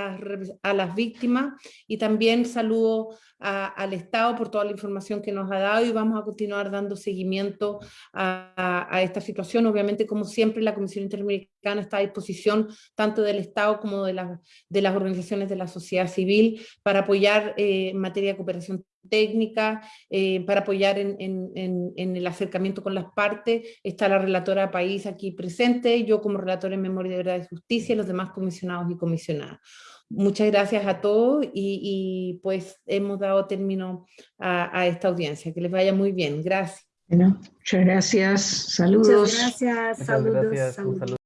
las, víctimas y también saludo al Estado por toda la información que nos ha dado y vamos a continuar dando seguimiento a, esta situación. Obviamente, como siempre, la Comisión Interamericana está a disposición tanto del Estado como de las organizaciones de la sociedad civil para apoyar eh, en materia de cooperación técnica eh, para apoyar en, en, en, el acercamiento con las partes. Está la relatora país aquí presente, yo como relatora en memoria de verdad y justicia y los demás comisionados y comisionadas. Muchas gracias a todos y, y pues hemos dado término a, a, esta audiencia. Que les vaya muy bien. Gracias. Bueno, muchas gracias. Saludos. Muchas gracias. Saludos. Muchas gracias. Saludos.